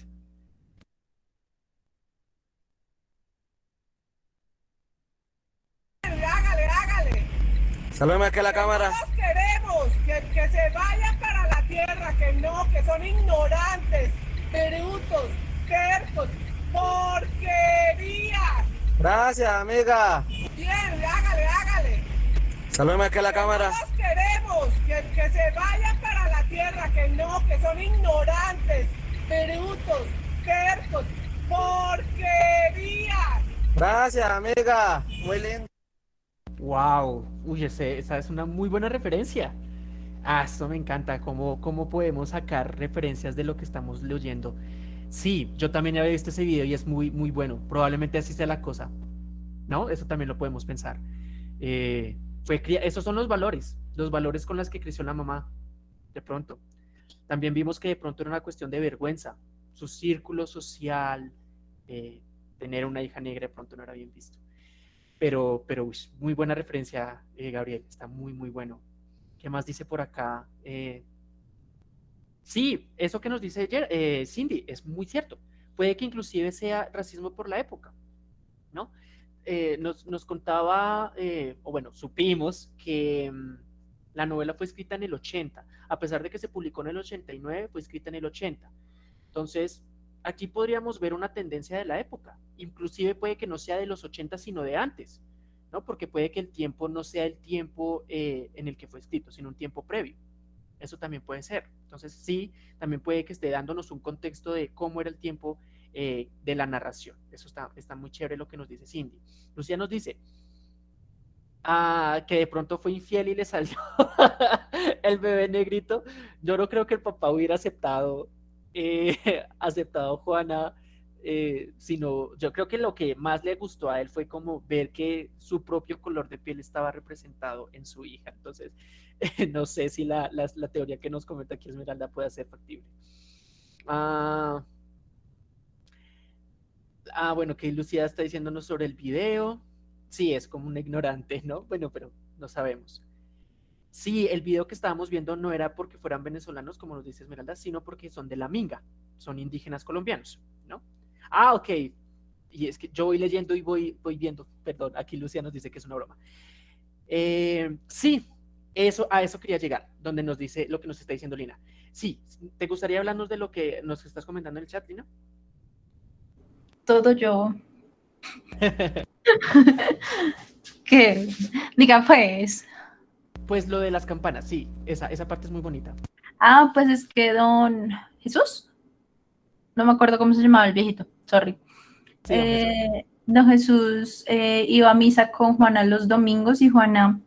Saludeme aquí a la cámara. Todos queremos que, que se vayan para la tierra, que no, que son ignorantes, brutos, tercos, porquerías. Gracias, amiga. Bien, hágale, hágale. Saludeme aquí a la cámara. Todos queremos que, que se vayan para la tierra, que no, que son ignorantes, brutos, tercos, porquerías. Gracias, amiga. Muy lindo. Wow, uy, esa es una muy buena referencia. Ah, esto me encanta, cómo, cómo podemos sacar referencias de lo que estamos leyendo. Sí, yo también había visto ese video y es muy, muy bueno. Probablemente así sea la cosa. ¿No? Eso también lo podemos pensar. Eh, fue, esos son los valores, los valores con los que creció la mamá, de pronto. También vimos que de pronto era una cuestión de vergüenza. Su círculo social, eh, tener una hija negra de pronto no era bien visto. Pero, pero muy buena referencia, eh, Gabriel, está muy, muy bueno. ¿Qué más dice por acá? Eh, sí, eso que nos dice eh, Cindy es muy cierto. Puede que inclusive sea racismo por la época, ¿no? nos, nos, contaba, o bueno, supimos que mm, la novela fue escrita en el 80, a pesar de que se publicó en el 89, fue escrita en el 80. Entonces, aquí podríamos ver una tendencia de la época. Inclusive puede que no sea de los 80, sino de antes, ¿no? Porque puede que el tiempo no sea el tiempo eh, en el que fue escrito, sino un tiempo previo. Eso también puede ser. Entonces, sí, también puede que esté dándonos un contexto de cómo era el tiempo eh, de la narración. Eso está, está muy chévere lo que nos dice Cindy. Lucía nos dice, ah, que de pronto fue infiel y le salió el bebé negrito, yo no creo que el papá hubiera aceptado eh, aceptado Juana, eh, sino yo creo que lo que más le gustó a él fue como ver que su propio color de piel estaba representado en su hija. Entonces, no sé si la, teoría que nos comenta aquí Esmeralda puede ser factible. Ah, ah, bueno, que Lucía está diciéndonos sobre el video. Sí, es como un ignorante, ¿no? Bueno, pero no sabemos. Sí, el video que estábamos viendo no era porque fueran venezolanos, como nos dice Esmeralda, sino porque son de la Minga, son indígenas colombianos, ¿no? Ah, ok. Y es que yo voy leyendo y voy, voy viendo, perdón, aquí Lucía nos dice que es una broma. Eh, sí, eso, a eso quería llegar, donde nos dice lo que nos está diciendo Lina. Sí, ¿te gustaría hablarnos de lo que nos estás comentando en el chat, Lina? Todo yo. ¿Qué? Diga pues. Pues lo de las campanas, sí, esa, esa parte es muy bonita. Ah, pues es que don Jesús. No me acuerdo cómo se llamaba el viejito, sorry. Sí, don Jesús. Eh, don Jesús eh, iba a misa con Juana los domingos y Juana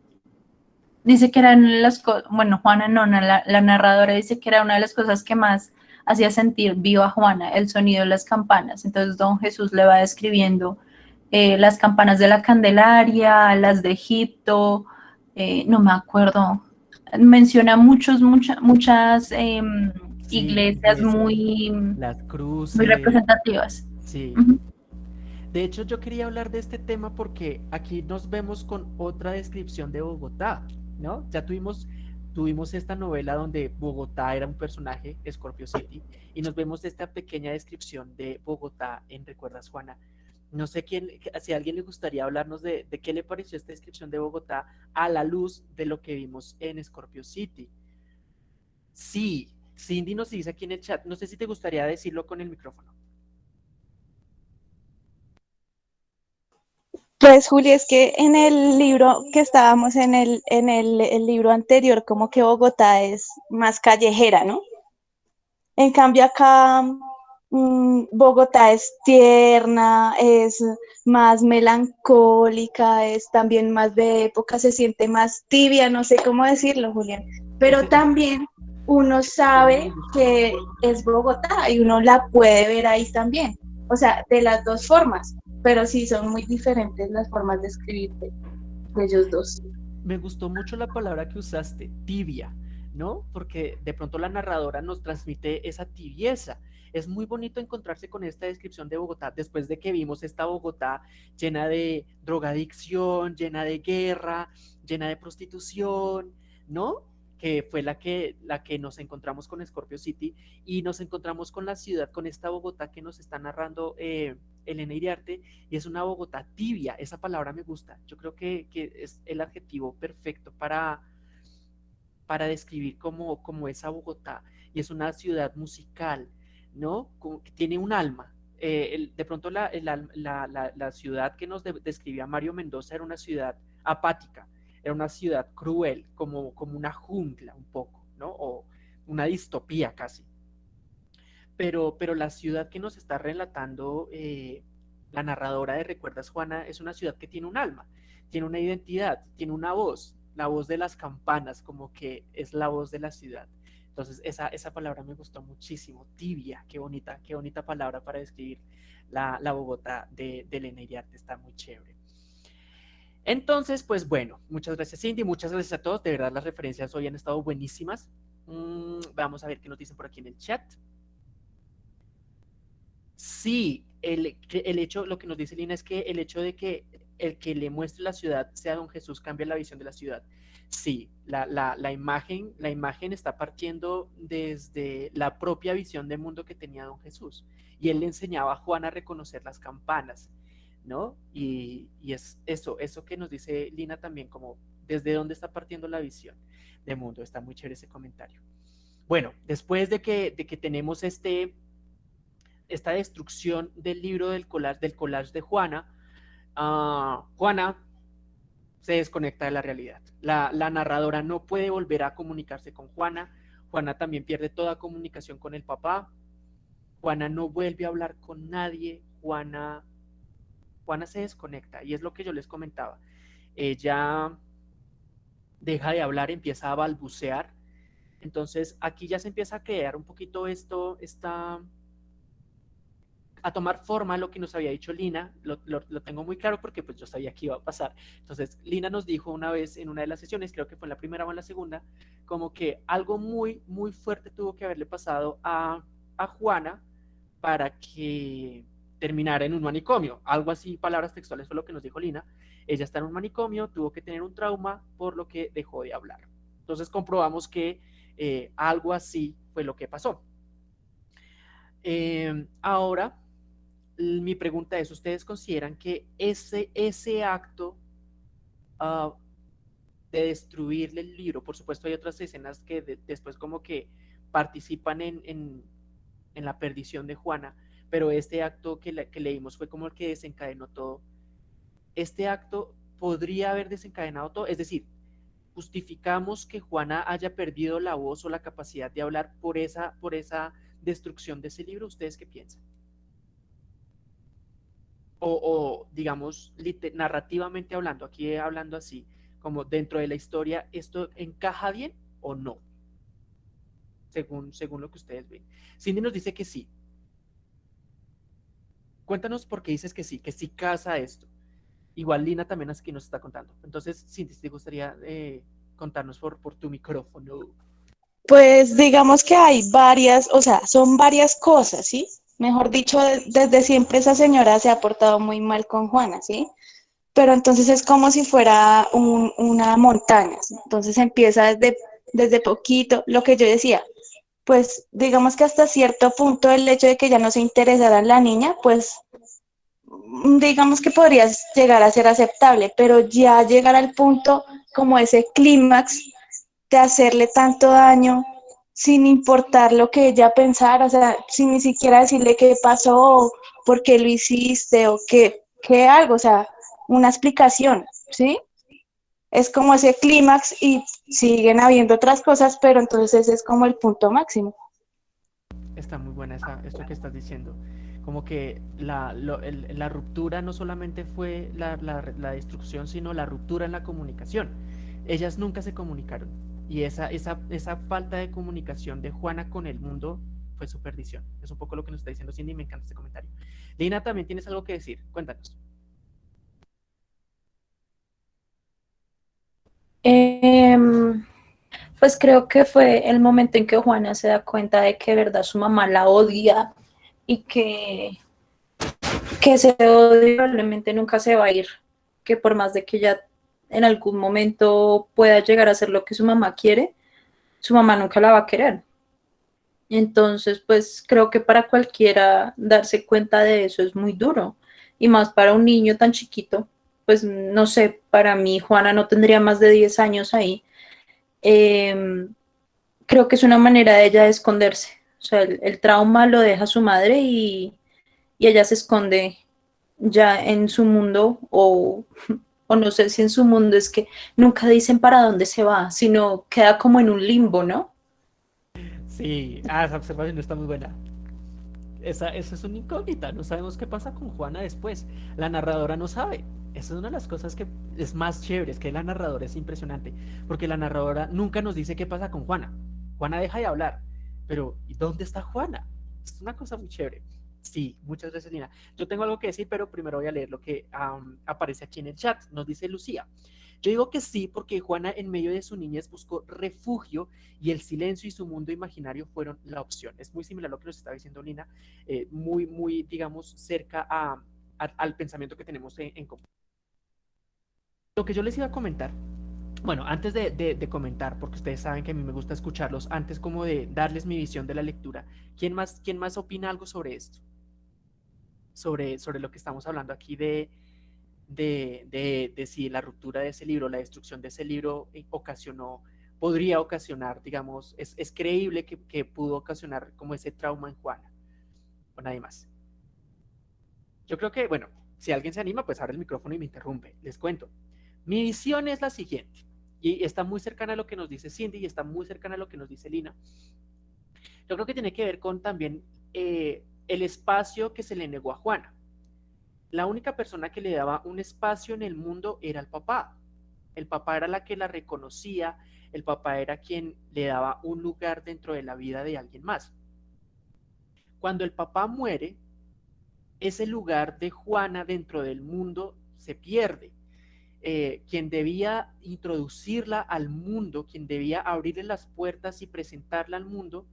dice que eran las cosas, bueno, Juana no, la, la narradora dice que era una de las cosas que más hacía sentir viva a Juana, el sonido de las campanas. Entonces don Jesús le va describiendo eh, las campanas de la Candelaria, las de Egipto, eh, no me acuerdo, menciona muchos, mucha- muchas em, Sí, iglesias muy, Las cruces. muy representativas. Sí. De hecho, yo quería hablar de este tema porque aquí nos vemos con otra descripción de Bogotá, ¿no? Ya tuvimos, tuvimos esta novela donde Bogotá era un personaje, Scorpio City, y nos vemos esta pequeña descripción de Bogotá en Recuerdas Juana. No sé quién, si a alguien le gustaría hablarnos de, qué le pareció esta descripción de Bogotá a la luz de lo que vimos en Scorpio City. Sí, Cindy nos dice aquí en el chat, no sé si te gustaría decirlo con el micrófono. Pues Juli, es que en el libro que estábamos en el, en el, libro anterior, como que Bogotá es más callejera, ¿no? En cambio acá Bogotá es tierna, es más melancólica, es también más de época, se siente más tibia, no sé cómo decirlo, Julián. Pero también uno sabe que es Bogotá y uno la puede ver ahí también. O sea, de las dos formas, pero sí son muy diferentes las formas de escribir de, de ellos dos. me gustó mucho la palabra que usaste, tibia, ¿no? Porque de pronto la narradora nos transmite esa tibieza. Es muy bonito encontrarse con esta descripción de Bogotá después de que vimos esta Bogotá llena de drogadicción, llena de guerra, llena de prostitución, ¿no? Que fue la que, la que nos encontramos con Scorpio City y nos encontramos con la ciudad, con esta Bogotá que nos está narrando eh, Elena Iriarte y es una Bogotá tibia. Esa palabra me gusta. Yo creo que, que es el adjetivo perfecto para, para describir cómo, cómo esa Bogotá. Y es una ciudad musical, ¿no? Tiene un alma. Eh, de pronto la, la- la- la ciudad que nos de- describía Mario Mendoza era una ciudad apática, era una ciudad cruel, como, como una jungla un poco, ¿no? O una distopía casi pero, pero la ciudad que nos está relatando eh, la narradora de Recuerdas Juana es una ciudad que tiene un alma, tiene una identidad, tiene una voz, la voz de las campanas, como que es la voz de la ciudad. Entonces, esa, esa palabra me gustó muchísimo, tibia, qué bonita, qué bonita palabra para describir la, la Bogotá de, de Elena Iriarte, está muy chévere. Entonces, pues bueno, muchas gracias Cindy, muchas gracias a todos, de verdad las referencias hoy han estado buenísimas. Mm, vamos a ver qué nos dicen por aquí en el chat. Sí, el, el hecho, lo que nos dice Lina es que el hecho de que el que le muestre la ciudad sea don Jesús cambia la visión de la ciudad. Sí, la, la, imagen, la imagen está partiendo desde la propia visión del mundo que tenía don Jesús. Y él le enseñaba a Juan a reconocer las campanas, ¿no? Y, y es eso, eso que nos dice Lina también, como desde dónde está partiendo la visión del mundo. Está muy chévere ese comentario. Bueno, después de que, de que tenemos este, esta destrucción del libro del collage, del collage de Juana, ah, Juana se desconecta de la realidad. La, narradora no puede volver a comunicarse con Juana. Juana también pierde toda comunicación con el papá. Juana no vuelve a hablar con nadie. Juana, Juana se desconecta y es lo que yo les comentaba. Ella deja de hablar, empieza a balbucear. Entonces aquí ya se empieza a crear un poquito esto, esta, a tomar forma lo que nos había dicho Lina, lo, lo, tengo muy claro porque pues yo sabía que iba a pasar. Entonces, Lina nos dijo una vez en una de las sesiones, creo que fue en la primera o en la segunda, como que algo muy, muy fuerte tuvo que haberle pasado a, a Juana para que terminara en un manicomio. Algo así, palabras textuales fue lo que nos dijo Lina. Ella está en un manicomio, tuvo que tener un trauma por lo que dejó de hablar. Entonces comprobamos que eh, algo así fue lo que pasó. Eh, ahora, mi pregunta es, ¿ustedes consideran que ese, ese acto uh, de destruirle el libro, por supuesto hay otras escenas que de, después como que participan en, en, en, la perdición de Juana, pero este acto que, que leímos fue como el que desencadenó todo. Este acto podría haber desencadenado todo, es decir, justificamos que Juana haya perdido la voz o la capacidad de hablar por esa, por esa destrucción de ese libro. ¿Ustedes qué piensan? O, o digamos, narrativamente hablando, aquí hablando así, como dentro de la historia, ¿esto encaja bien o no? Según, según lo que ustedes ven. Cindy nos dice que sí. Cuéntanos por qué dices que sí, que sí casa esto. Igual Lina también aquí nos está contando. Entonces, Cindy, ¿te gustaría eh, contarnos por, por tu micrófono? Pues digamos que hay varias, o sea, son varias cosas, ¿sí? Mejor dicho, desde siempre esa señora se ha portado muy mal con Juana, ¿sí? Pero entonces es como si fuera una montaña, entonces empieza desde, desde poquito, lo que yo decía, pues digamos que hasta cierto punto el hecho de que ya no se interesara en la niña, pues digamos que podría llegar a ser aceptable, pero ya llegar al punto como ese clímax de hacerle tanto daño sin importar lo que ella pensara, o sea, sin ni siquiera decirle qué pasó, por qué lo hiciste o qué, qué algo, o sea, una explicación, ¿sí? Es como ese clímax y siguen habiendo otras cosas, pero entonces es como el punto máximo. Está muy buena esa, esto que estás diciendo como que la, la ruptura no solamente fue la, la, destrucción, sino la ruptura en la comunicación. Ellas nunca se comunicaron y esa, esa, esa falta de comunicación de Juana con el mundo fue su perdición. Es un poco lo que nos está diciendo Cindy y me encanta este comentario. Lina, también tienes algo que decir. Cuéntanos. Em, pues creo que fue el momento en que Juana se da cuenta de que verdad su mamá la odia y que, que ese odio probablemente nunca se va a ir, que por más de que ella en algún momento pueda llegar a hacer lo que su mamá quiere, su mamá nunca la va a querer. Entonces, pues creo que para cualquiera darse cuenta de eso es muy duro, y más para un niño tan chiquito, pues no sé, para mí Juana no tendría más de 10 años ahí. Em, creo que es una manera de ella de esconderse o sea, el, trauma lo deja su madre y, ella se esconde ya en su mundo o, o no sé si en su mundo es que nunca dicen para dónde se va, sino queda como en un limbo, ¿no? Sí, ah, esa observación está muy buena. Esa, esa es una incógnita, no sabemos qué pasa con Juana después. La narradora no sabe. Esa es una de las cosas que es más chévere, es que la narradora es impresionante, porque la narradora nunca nos dice qué pasa con Juana. Juana deja de hablar, pero ¿y dónde está Juana? Es una cosa muy chévere. Sí, muchas gracias, Lina. Yo tengo algo que decir, pero primero voy a leer lo que aparece aquí en el chat. Nos dice Lucía. Yo digo que sí, porque Juana en medio de su niñez buscó refugio y el silencio y su mundo imaginario fueron la opción. Es muy similar a lo que nos estaba diciendo Lina, eh, muy, muy, digamos, cerca a, al pensamiento que tenemos en, en común. Lo que yo les iba a comentar bueno, antes de, comentar, porque ustedes saben que a mí me gusta escucharlos, antes como de darles mi visión de la lectura, ¿quién más, quién más opina algo sobre esto? Sobre, sobre lo que estamos hablando aquí de, de, si la ruptura de ese libro, la destrucción de ese libro eh, ocasionó, podría ocasionar, digamos, es, creíble que, que, pudo ocasionar como ese trauma en Juana, o nadie más. Yo creo que, bueno, si alguien se anima, pues abre el micrófono y me interrumpe. Les cuento. Mi visión es la siguiente y está muy cercana a lo que nos dice Cindy y está muy cercana a lo que nos dice Lina. Yo creo que tiene que ver con también eh, el espacio que se le negó a Juana. La única persona que le daba un espacio en el mundo era el papá. El papá era la que la reconocía, el papá era quien le daba un lugar dentro de la vida de alguien más. Cuando el papá muere, ese lugar de Juana dentro del mundo se pierde eh, quien debía introducirla al mundo, quien debía abrirle las puertas y presentarla al mundo,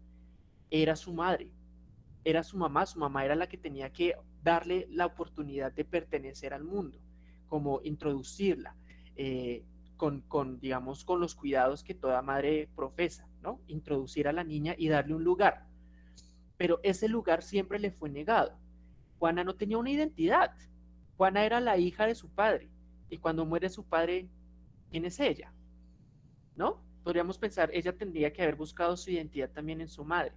era su madre, era su mamá, su mamá era la que tenía que darle la oportunidad de pertenecer al mundo, como introducirla eh, con, con, digamos, con los cuidados que toda madre profesa, ¿no? Introducir a la niña y darle un lugar. Pero ese lugar siempre le fue negado. Juana no tenía una identidad. Juana era la hija de su padre y cuando muere su padre, ¿quién es ella? ¿No? podríamos pensar, ella tendría que haber buscado su identidad también en su madre,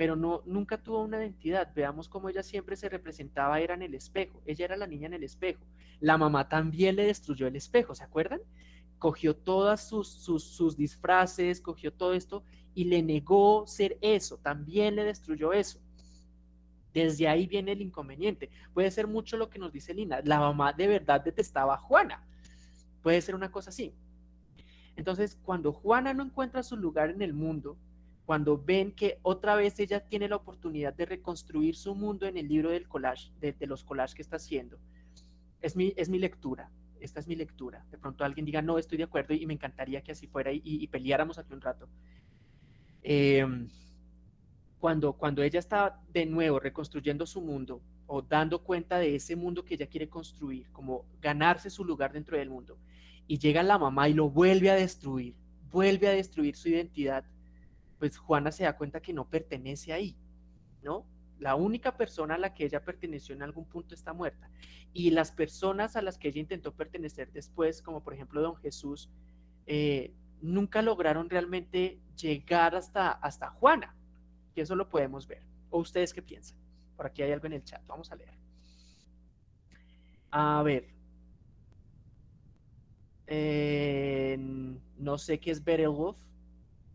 pero no, nunca tuvo una identidad. Veamos cómo ella siempre se representaba, era en el espejo. Ella era la niña en el espejo. La mamá también le destruyó el espejo, ¿se acuerdan? Cogió todas sus, sus, sus disfraces, cogió todo esto y le negó ser eso, también le destruyó eso. Desde ahí viene el inconveniente. Puede ser mucho lo que nos dice Lina. La mamá de verdad detestaba a Juana. Puede ser una cosa así. Entonces, cuando Juana no encuentra su lugar en el mundo, cuando ven que otra vez ella tiene la oportunidad de reconstruir su mundo en el libro del collage, de, los collages que está haciendo, es mi, es mi lectura. Esta es mi lectura. De pronto alguien diga, no, estoy de acuerdo y me encantaría que así fuera y, y peleáramos aquí un rato. Eh, cuando, cuando ella está de nuevo reconstruyendo su mundo o dando cuenta de ese mundo que ella quiere construir, como ganarse su lugar dentro del mundo, y llega la mamá y lo vuelve a destruir, vuelve a destruir su identidad, pues Juana se da cuenta que no pertenece ahí, ¿no? La única persona a la que ella perteneció en algún punto está muerta. Y las personas a las que ella intentó pertenecer después, como por ejemplo don Jesús, eh, nunca lograron realmente llegar hasta, hasta Juana. Y eso lo podemos ver. ¿O ustedes qué piensan? Por aquí hay algo en el chat. Vamos a leer. A ver. no sé qué es Beowulf.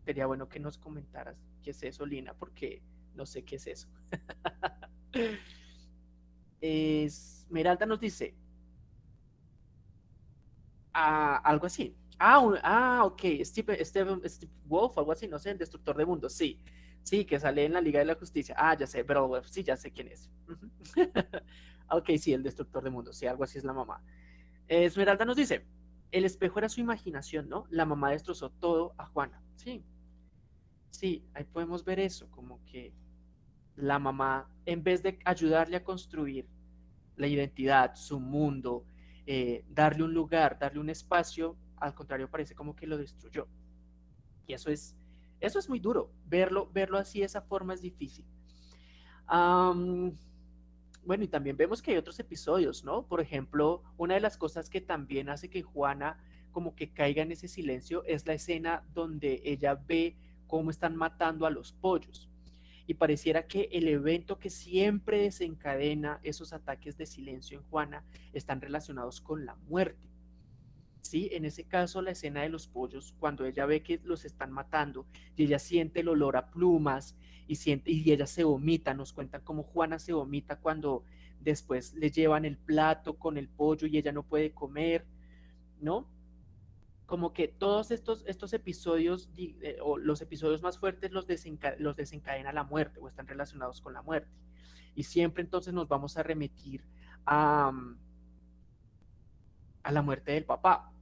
Sería bueno que nos comentaras qué es eso, Lina, porque no sé qué es eso. Esmeralda nos dice ah, algo así. Ah, ah ok, Steve, Steve, Steve Wolf, algo así, no sé, el destructor de mundos, sí. Sí, que sale en la Liga de la Justicia. Ah, ya sé, pero sí, ya sé quién es. ok, sí, el destructor de mundos, sí, algo así es la mamá. Esmeralda nos dice, el espejo era su imaginación, ¿no? La mamá destrozó todo a Juana. Sí, sí, ahí podemos ver eso, como que la mamá, en vez de ayudarle a construir la identidad, su mundo, eh, darle un lugar, darle un espacio, al contrario, parece como que lo destruyó. Y eso es eso es muy duro, verlo, verlo así de esa forma es difícil. bueno, y también vemos que hay otros episodios, ¿no? Por ejemplo, una de las cosas que también hace que Juana como que caiga en ese silencio es la escena donde ella ve cómo están matando a los pollos. Y pareciera que el evento que siempre desencadena esos ataques de silencio en Juana están relacionados con la muerte. ¿sí? En ese caso, la escena de los pollos, cuando ella ve que los están matando y ella siente el olor a plumas y, siente, y ella se vomita, nos cuentan cómo Juana se vomita cuando después le llevan el plato con el pollo y ella no puede comer, ¿no? Como que todos estos, estos episodios, eh, o los episodios más fuertes los, los desencadena la muerte o están relacionados con la muerte. Y siempre entonces nos vamos a remitir a, a la muerte del papá.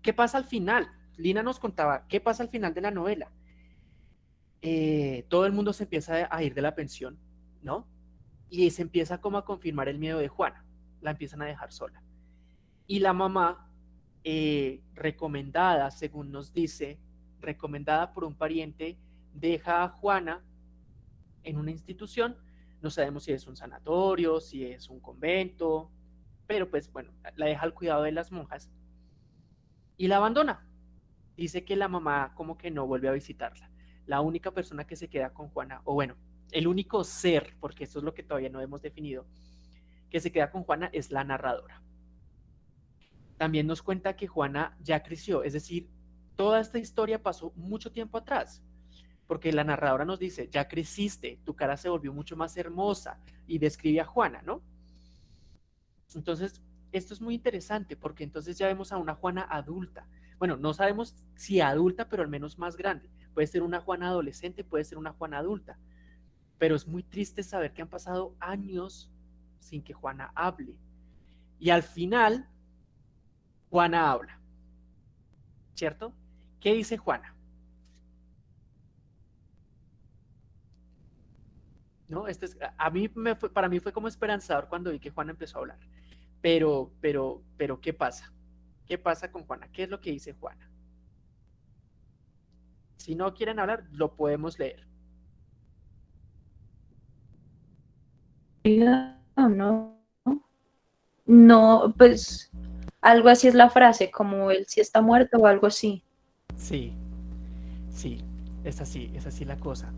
¿Qué pasa al final? Lina nos contaba, ¿qué pasa al final de la novela? Eh, todo el mundo se empieza a ir de la pensión, ¿no? Y se empieza como a confirmar el miedo de Juana, la empiezan a dejar sola. Y la mamá, eh, recomendada, según nos dice, recomendada por un pariente, deja a Juana en una institución, no sabemos si es un sanatorio, si es un convento, pero pues bueno, la deja al cuidado de las monjas y la abandona. Dice que la mamá como que no vuelve a visitarla. La única persona que se queda con Juana, o bueno, el único ser, porque esto es lo que todavía no hemos definido, que se queda con Juana es la narradora. También nos cuenta que Juana ya creció, es decir, toda esta historia pasó mucho tiempo atrás, porque la narradora nos dice, ya creciste, tu cara se volvió mucho más hermosa y describe a Juana, ¿no? Entonces, esto es muy interesante porque entonces ya vemos a una Juana adulta. Bueno, no sabemos si adulta, pero al menos más grande. Puede ser una Juana adolescente, puede ser una Juana adulta. Pero es muy triste saber que han pasado años sin que Juana hable. Y al final, Juana habla. ¿Cierto? ¿Qué dice Juana? ¿No? Este es, a mí me para mí fue como esperanzador cuando vi que Juana empezó a hablar. Pero, pero, pero, ¿qué pasa? ¿Qué pasa con Juana? ¿Qué es lo que dice Juana? Si no quieren hablar, lo podemos leer. No, no, pues algo así es la frase, como él si está muerto o algo así. Sí, sí, es así, es así la cosa.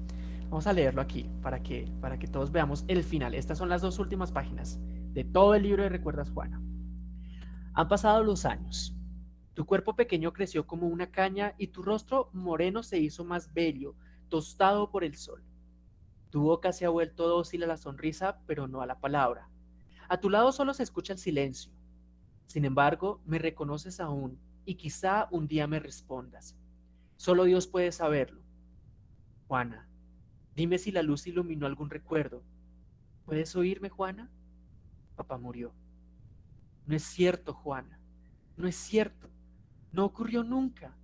Vamos a leerlo aquí para que, para que todos veamos el final. Estas son las dos últimas páginas de todo el libro de Recuerdas Juana. Han pasado los años. Tu cuerpo pequeño creció como una caña y tu rostro moreno se hizo más bello, tostado por el sol. Tu boca se ha vuelto dócil a la sonrisa, pero no a la palabra. A tu lado solo se escucha el silencio. Sin embargo, me reconoces aún y quizá un día me respondas. Solo Dios puede saberlo. Juana, dime si la luz iluminó algún recuerdo. ¿Puedes oírme, Juana? Papá murió. No es cierto, Juana. No es cierto. No ocurrió nunca.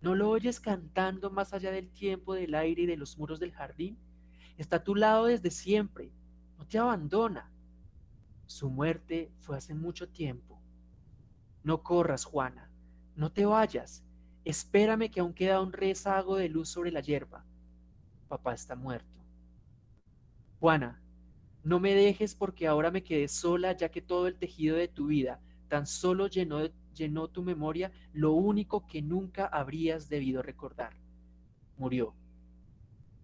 ¿No lo oyes cantando más allá del tiempo, del aire y de los muros del jardín? Está a tu lado desde siempre. No te abandona. Su muerte fue hace mucho tiempo. No corras, Juana. No te vayas. Espérame que aún queda un rezago de luz sobre la hierba. Papá está muerto. Juana, no me dejes porque ahora me quedé sola ya que todo el tejido de tu vida tan solo llenó, llenó tu memoria lo único que nunca habrías debido recordar. Murió.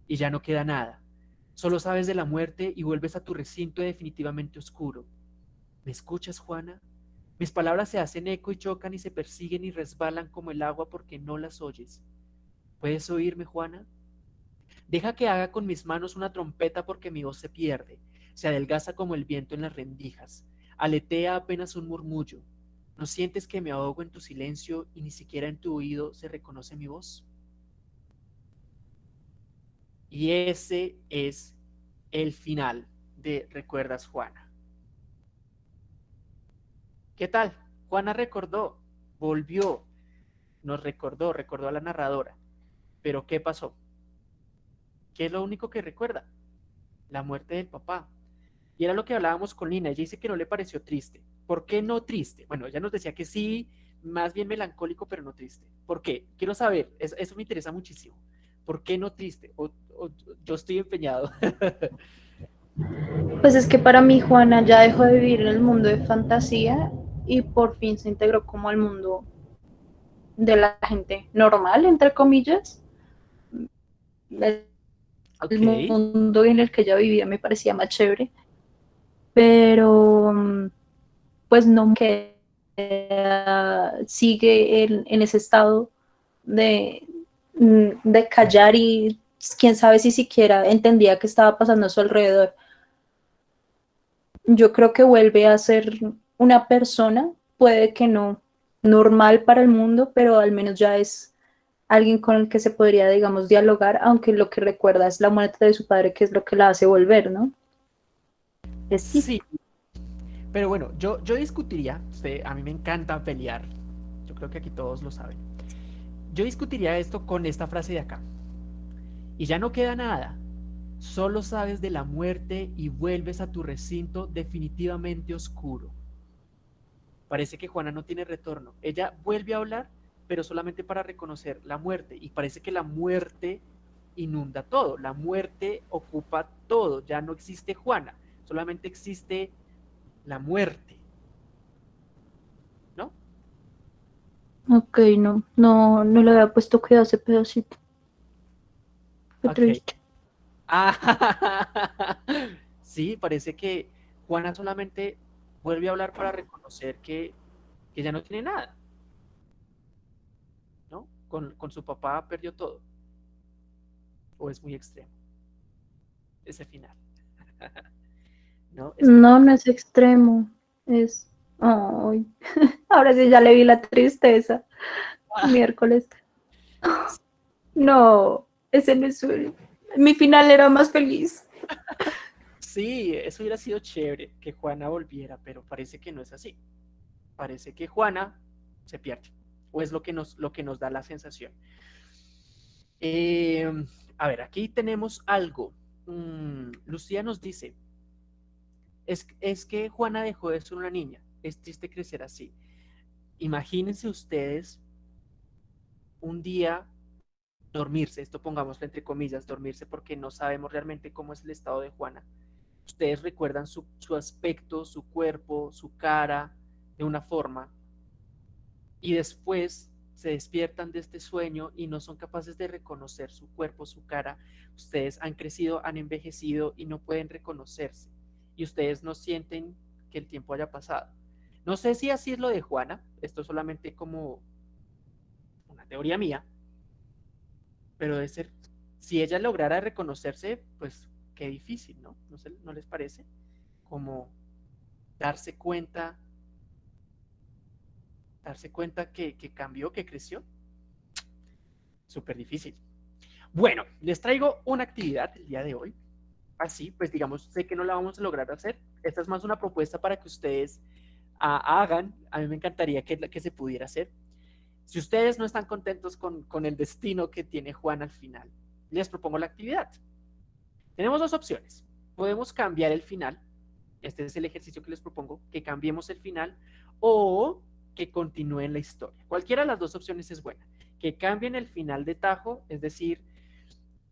Y ya no queda nada. Solo sabes de la muerte y vuelves a tu recinto definitivamente oscuro. ¿Me escuchas, Juana? Mis palabras se hacen eco y chocan y se persiguen y resbalan como el agua porque no las oyes. ¿Puedes oírme, Juana? Deja que haga con mis manos una trompeta porque mi voz se pierde, se adelgaza como el viento en las rendijas, aletea apenas un murmullo. ¿No sientes que me ahogo en tu silencio y ni siquiera en tu oído se reconoce mi voz? Y ese es el final de Recuerdas Juana. ¿Qué tal? Juana recordó, volvió, nos recordó, recordó a la narradora. Pero ¿qué pasó? ¿Qué es lo único que recuerda? La muerte del papá. Y era lo que hablábamos con Lina. Ella dice que no le pareció triste. ¿Por qué no triste? Bueno, ella nos decía que sí, más bien melancólico, pero no triste. ¿Por qué? Quiero saber, eso, me interesa muchísimo. ¿Por qué no triste? yo estoy empeñado. Pues es que para mí Juana ya dejó de vivir en el mundo de fantasía y por fin se integró como al mundo de la gente normal, entre comillas. El, mundo en el que ella vivía me parecía más chévere, pero pues no que sigue en, ese estado de, de callar y quién sabe si siquiera entendía qué estaba pasando a su alrededor. Yo creo que vuelve a ser una persona, puede que no normal para el mundo, pero al menos ya es alguien con el que se podría, digamos, dialogar, aunque lo que recuerda es la muerte de su padre, que es lo que la hace volver, ¿no? Es sí. Pero bueno, yo, yo discutiría, a mí me encanta pelear, yo creo que aquí todos lo saben. Yo discutiría esto con esta frase de acá. Y ya no queda nada, solo sabes de la muerte y vuelves a tu recinto definitivamente oscuro. Parece que Juana no tiene retorno. Ella vuelve a hablar, pero solamente para reconocer la muerte. Y parece que la muerte inunda todo. La muerte ocupa todo. Ya no existe Juana. Solamente existe la muerte. ¿No? Ok, no. No, no le había puesto cuidado ese pedacito. Qué triste. Ah, sí, parece que Juana solamente vuelve a hablar para reconocer que, que ya no tiene nada. ¿No? Con, su papá perdió todo. O es muy extremo. Ese final. ¿No? no, es extremo. Es. Ahora sí ya le vi la tristeza. Ah. Miércoles. No, ese no es Mi final era más feliz. Sí, eso hubiera sido chévere que Juana volviera, pero parece que no es así. Parece que Juana se pierde, o es lo que nos, lo que nos da la sensación. Em, a ver, aquí tenemos algo. Mm, Lucía nos dice, es, es que Juana dejó de ser una niña, es triste crecer así. Imagínense ustedes un día dormirse, esto pongámoslo entre comillas, dormirse porque no sabemos realmente cómo es el estado de Juana ustedes recuerdan su, aspecto, su cuerpo, su cara de una forma y después se despiertan de este sueño y no son capaces de reconocer su cuerpo, su cara. Ustedes han crecido, han envejecido y no pueden reconocerse. Y ustedes no sienten que el tiempo haya pasado. No sé si así es lo de Juana, esto es solamente como una teoría mía, pero de ser, si ella lograra reconocerse, pues qué difícil, ¿no? ¿No, ¿No les parece? Como darse cuenta darse cuenta que, cambió, que creció. Súper difícil. Bueno, les traigo una actividad el día de hoy. Así, pues digamos, sé que no la vamos a lograr hacer. Esta es más una propuesta para que ustedes ah, hagan. A mí me encantaría que, que se pudiera hacer. Si ustedes no están contentos con, con el destino que tiene Juan al final, les propongo la actividad. Tenemos dos opciones. Podemos cambiar el final. Este es el ejercicio que les propongo, que cambiemos el final. O que continúen la historia. Cualquiera de las dos opciones es buena. Que cambien el final de Tajo, es decir,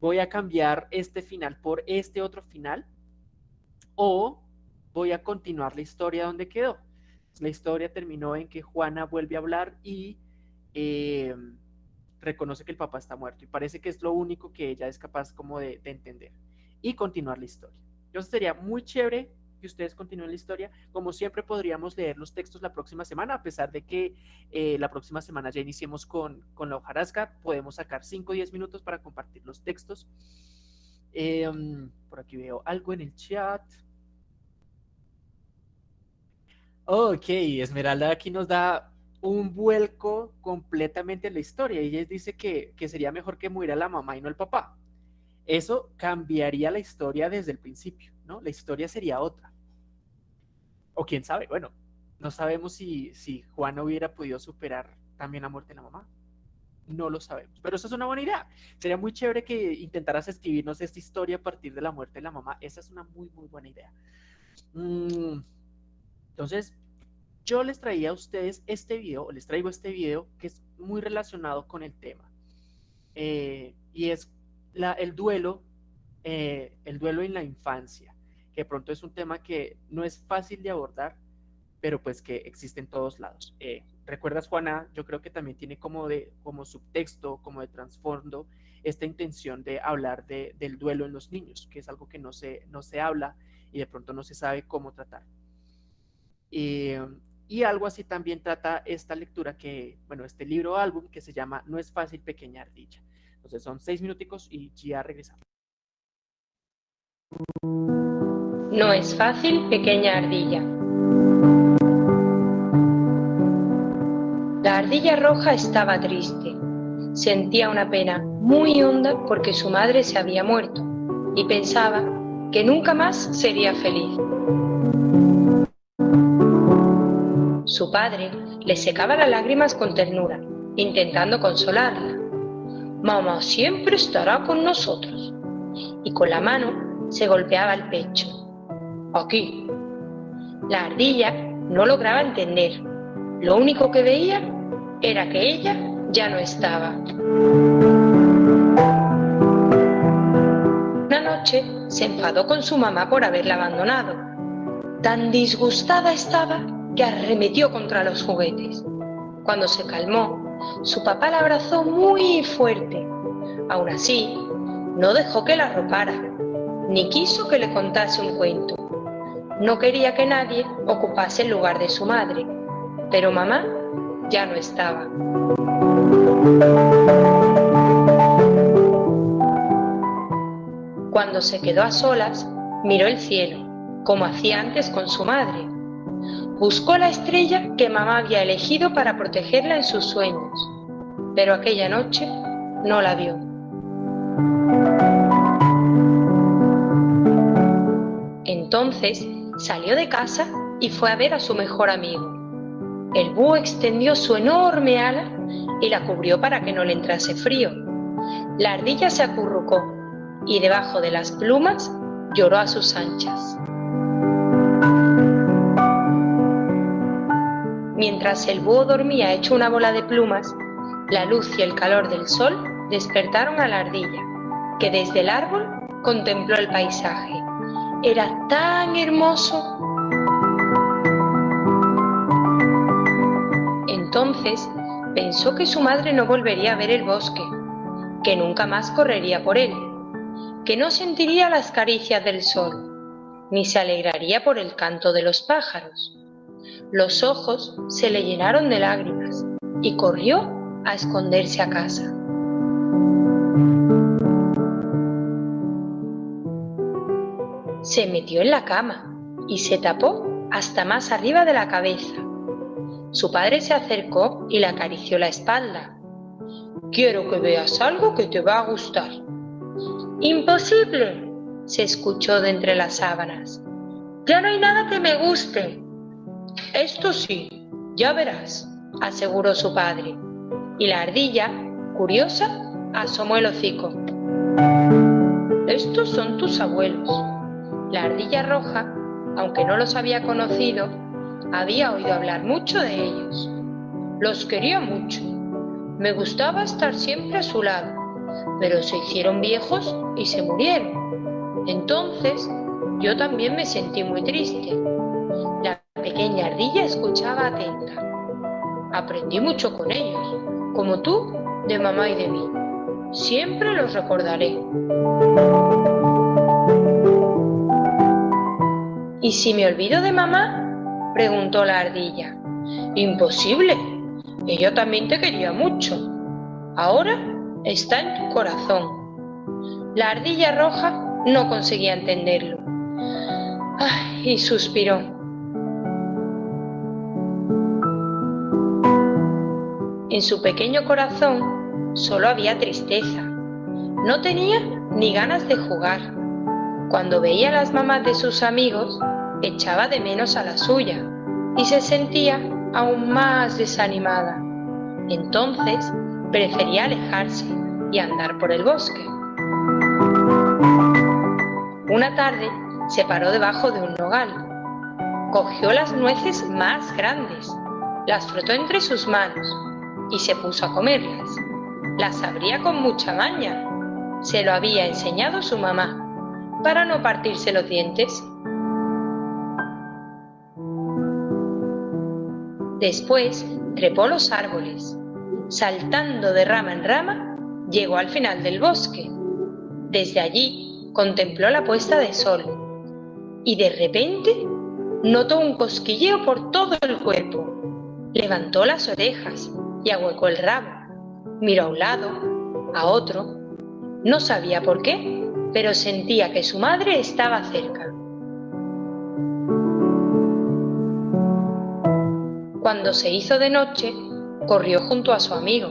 voy a cambiar este final por este otro final, o voy a continuar la historia donde quedó. La historia terminó en que Juana vuelve a hablar y eh, reconoce que el papá está muerto. Y parece que es lo único que ella es capaz como de entender. Y continuar la historia. Entonces sería muy chévere ustedes continúen la historia. Como siempre podríamos leer los textos la próxima semana, a pesar de que eh, la próxima semana ya iniciemos con, con la hojarasca, podemos sacar 5 o 10 minutos para compartir los textos. Em, por aquí veo algo en el chat. Ok, Esmeralda aquí nos da un vuelco completamente en la historia. Ella dice que, que sería mejor que muriera la mamá y no el papá. Eso cambiaría la historia desde el principio, ¿no? La historia sería otra. O quién sabe, bueno, no sabemos si, si Juana hubiera podido superar también la muerte de la mamá. No lo sabemos, pero eso es una buena idea. Sería muy chévere que intentaras escribirnos esta historia a partir de la muerte de la mamá. Esa es una muy, muy buena idea. Mm, entonces, yo les traía a ustedes este video, o les traigo este video que es muy relacionado con el tema. Eh, y es el duelo, eh, el duelo en la infancia que pronto es un tema que no es fácil de abordar, pero pues que existe en todos lados. Eh, ¿Recuerdas, Juana? Yo creo que también tiene como, de, como subtexto, como de trasfondo, esta intención de hablar de, del duelo en los niños, que es algo que no se, no se habla y de pronto no se sabe cómo tratar. y algo así también trata esta lectura que, bueno, este libro álbum que se llama No es fácil, pequeña ardilla. Entonces son seis minuticos y ya regresamos. No es fácil, pequeña ardilla. La ardilla roja estaba triste. Sentía una pena muy honda porque su madre se había muerto y pensaba que nunca más sería feliz. Su padre le secaba las lágrimas con ternura, intentando consolarla. Mamá siempre estará con nosotros. Y con la mano se golpeaba el pecho aquí. La ardilla no lograba entender. Lo único que veía era que ella ya no estaba. Una noche se enfadó con su mamá por haberla abandonado. Tan disgustada estaba que arremetió contra los juguetes. Cuando se calmó, su papá la abrazó muy fuerte. Aún así, no dejó que la arropara, ni quiso que le contase un cuento. No quería que nadie ocupase el lugar de su madre, pero mamá ya no estaba. Cuando se quedó a solas, miró el cielo, como hacía antes con su madre. Buscó la estrella que mamá había elegido para protegerla en sus sueños, pero aquella noche no la vio. Entonces Salió de casa y fue a ver a su mejor amigo. El búho extendió su enorme ala y la cubrió para que no le entrase frío. La ardilla se acurrucó y debajo de las plumas lloró a sus anchas. Mientras el búho dormía hecho una bola de plumas, la luz y el calor del sol despertaron a la ardilla, que desde el árbol contempló el paisaje era tan hermoso. Entonces pensó que su madre no volvería a ver el bosque, que nunca más correría por él, que no sentiría las caricias del sol, ni se alegraría por el canto de los pájaros. Los ojos se le llenaron de lágrimas y corrió a esconderse a casa. Se metió en la cama y se tapó hasta más arriba de la cabeza. Su padre se acercó y le acarició la espalda. Quiero que veas algo que te va a gustar. Imposible, se escuchó de entre las sábanas. Ya no hay nada que me guste. Esto sí, ya verás, aseguró su padre. Y la ardilla, curiosa, asomó el hocico. Estos son tus abuelos. La ardilla roja, aunque no los había conocido, había oído hablar mucho de ellos. Los quería mucho. Me gustaba estar siempre a su lado, pero se hicieron viejos y se murieron. Entonces yo también me sentí muy triste. Pequeña ardilla escuchaba atenta. Aprendí mucho con ellos, como tú, de mamá y de mí. Siempre los recordaré. ¿Y si me olvido de mamá? preguntó la ardilla. Imposible. Ella también te quería mucho. Ahora está en tu corazón. La ardilla roja no conseguía entenderlo. Ay, y suspiró. En su pequeño corazón solo había tristeza. No tenía ni ganas de jugar. Cuando veía a las mamás de sus amigos, echaba de menos a la suya y se sentía aún más desanimada. Entonces prefería alejarse y andar por el bosque. Una tarde se paró debajo de un nogal. Cogió las nueces más grandes, las frotó entre sus manos y se puso a comerlas. Las abría con mucha maña. Se lo había enseñado su mamá para no partirse los dientes. Después trepó los árboles. Saltando de rama en rama, llegó al final del bosque. Desde allí contempló la puesta de sol y de repente notó un cosquilleo por todo el cuerpo. Levantó las orejas y ahuecó el rabo. Miró a un lado, a otro. No sabía por qué, pero sentía que su madre estaba cerca. Cuando se hizo de noche, corrió junto a su amigo.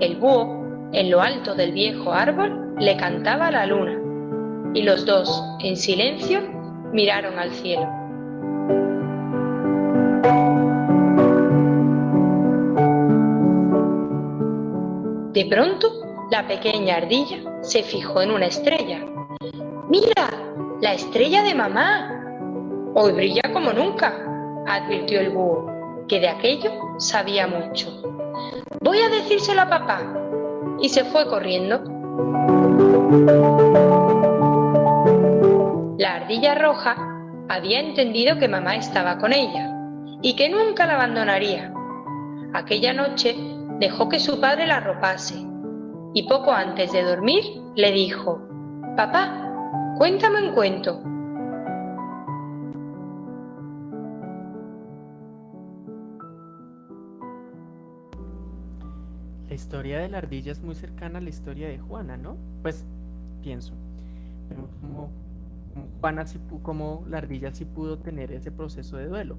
El búho, en lo alto del viejo árbol, le cantaba a la luna, y los dos, en silencio, miraron al cielo. De pronto, la pequeña ardilla se fijó en una estrella. ¡Mira! ¡La estrella de mamá! Hoy brilla como nunca, advirtió el búho que de aquello sabía mucho. Voy a decírselo a papá. Y se fue corriendo. La ardilla roja había entendido que mamá estaba con ella y que nunca la abandonaría. Aquella noche dejó que su padre la arropase y poco antes de dormir le dijo, Papá, cuéntame un cuento. La historia de la ardilla es muy cercana a la historia de Juana, ¿no? Pues pienso. Como, Juana sí como la ardilla sí pudo tener ese proceso de duelo.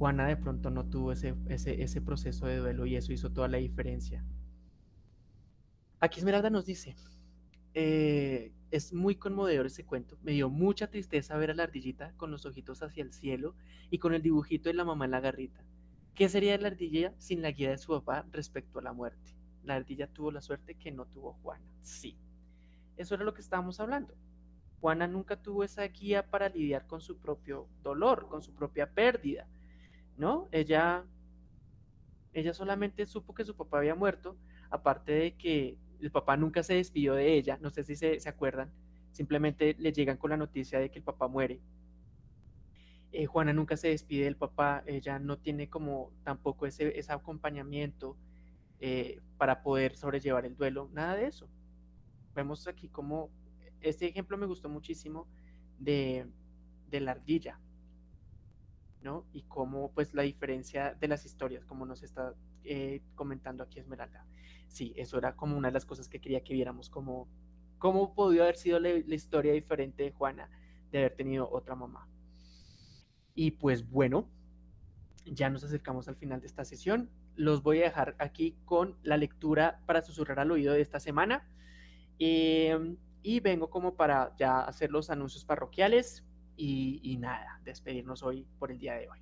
Juana de pronto no tuvo ese, proceso de duelo y eso hizo toda la diferencia. Aquí Esmeralda nos dice, eh, es muy conmovedor ese cuento. Me dio mucha tristeza ver a la ardillita con los ojitos hacia el cielo y con el dibujito de la mamá en la garrita. ¿Qué sería la ardilla sin la guía de su papá respecto a la muerte? La ardilla tuvo la suerte que no tuvo Juana. Sí, eso era lo que estábamos hablando. Juana nunca tuvo esa guía para lidiar con su propio dolor, con su propia pérdida, ¿no? Ella, ella solamente supo que su papá había muerto, aparte de que el papá nunca se despidió de ella, no sé si se, acuerdan, simplemente le llegan con la noticia de que el papá muere eh, Juana nunca se despide del papá, ella no tiene como tampoco ese, ese acompañamiento eh, para poder sobrellevar el duelo, nada de eso. Vemos aquí como, este ejemplo me gustó muchísimo de, de la ardilla, ¿no? Y cómo pues la diferencia de las historias, como nos está eh, comentando aquí Esmeralda. Sí, eso era como una de las cosas que quería que viéramos, como cómo podía haber sido la, historia diferente de Juana de haber tenido otra mamá. Y pues bueno, ya nos acercamos al final de esta sesión. Los voy a dejar aquí con la lectura para susurrar al oído de esta semana. Eh, y vengo como para ya hacer los anuncios parroquiales y, y nada, despedirnos hoy por el día de hoy.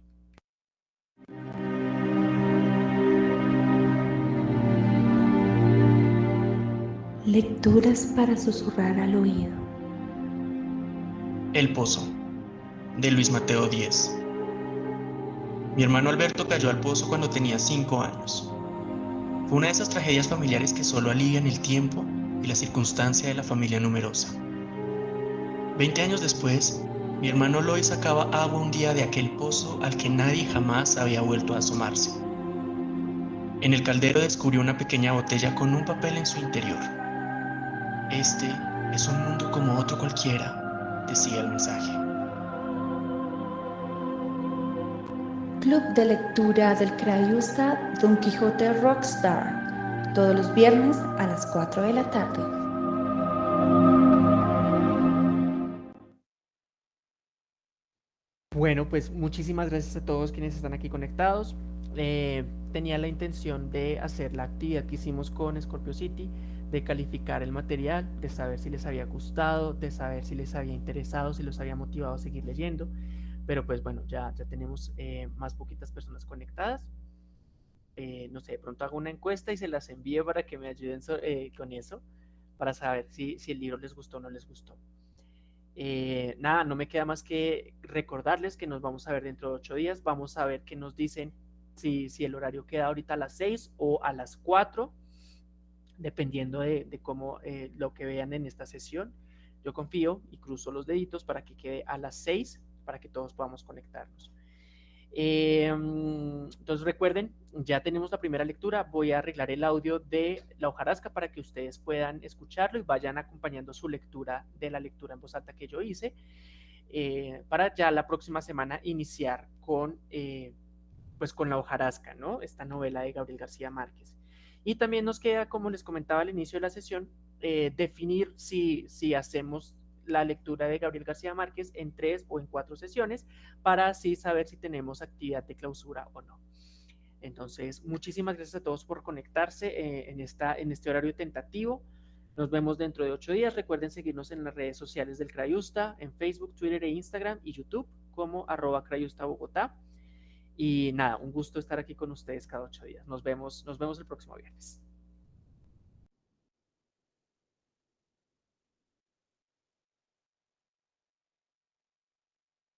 Lecturas para susurrar al oído. El Pozo, de Luis Mateo Díez. Mi hermano Alberto cayó al pozo cuando tenía cinco años. Fue una de esas tragedias familiares que solo alivian el tiempo y la circunstancia de la familia numerosa. Veinte años después, mi hermano Loy sacaba agua un día de aquel pozo al que nadie jamás había vuelto a asomarse. En el caldero descubrió una pequeña botella con un papel en su interior. Este es un mundo como otro cualquiera, decía el mensaje. Club de lectura del Crayusta Don Quijote Rockstar, todos los viernes a las 4 de la tarde. Bueno, pues muchísimas gracias a todos quienes están aquí conectados. Eh, tenía la intención de hacer la actividad que hicimos con Scorpio City, de calificar el material, de saber si les había gustado, de saber si les había interesado, si los había motivado a seguir leyendo. Pero pues bueno, ya, ya tenemos eh, más poquitas personas conectadas. Eh, no sé, de pronto hago una encuesta y se las envío para que me ayuden con eso, para saber si, si el libro les gustó o no les gustó. Eh, nada, no me queda más que recordarles que nos vamos a ver dentro de ocho días. Vamos a ver qué nos dicen si, si el horario queda ahorita a las seis o a las cuatro, dependiendo de, de cómo eh, lo que vean en esta sesión. Yo confío y cruzo los deditos para que quede a las seis, para que todos podamos conectarnos. Eh, entonces recuerden, ya tenemos la primera lectura, voy a arreglar el audio de la hojarasca para que ustedes puedan escucharlo y vayan acompañando su lectura de la lectura en voz alta que yo hice, eh, para ya la próxima semana iniciar con, eh, pues con la hojarasca, ¿no? Esta novela de Gabriel García Márquez. Y también nos queda, como les comentaba al inicio de la sesión, eh, definir si, si hacemos la lectura de Gabriel García Márquez en tres o en cuatro sesiones para así saber si tenemos actividad de clausura o no. Entonces, muchísimas gracias a todos por conectarse eh, en, esta, en este horario tentativo. Nos vemos dentro de ocho días. Recuerden seguirnos en las redes sociales del Crayusta, en Facebook, Twitter e Instagram y YouTube como arroba Crayusta Bogotá. Y nada, un gusto estar aquí con ustedes cada ocho días. Nos vemos, nos vemos el próximo viernes.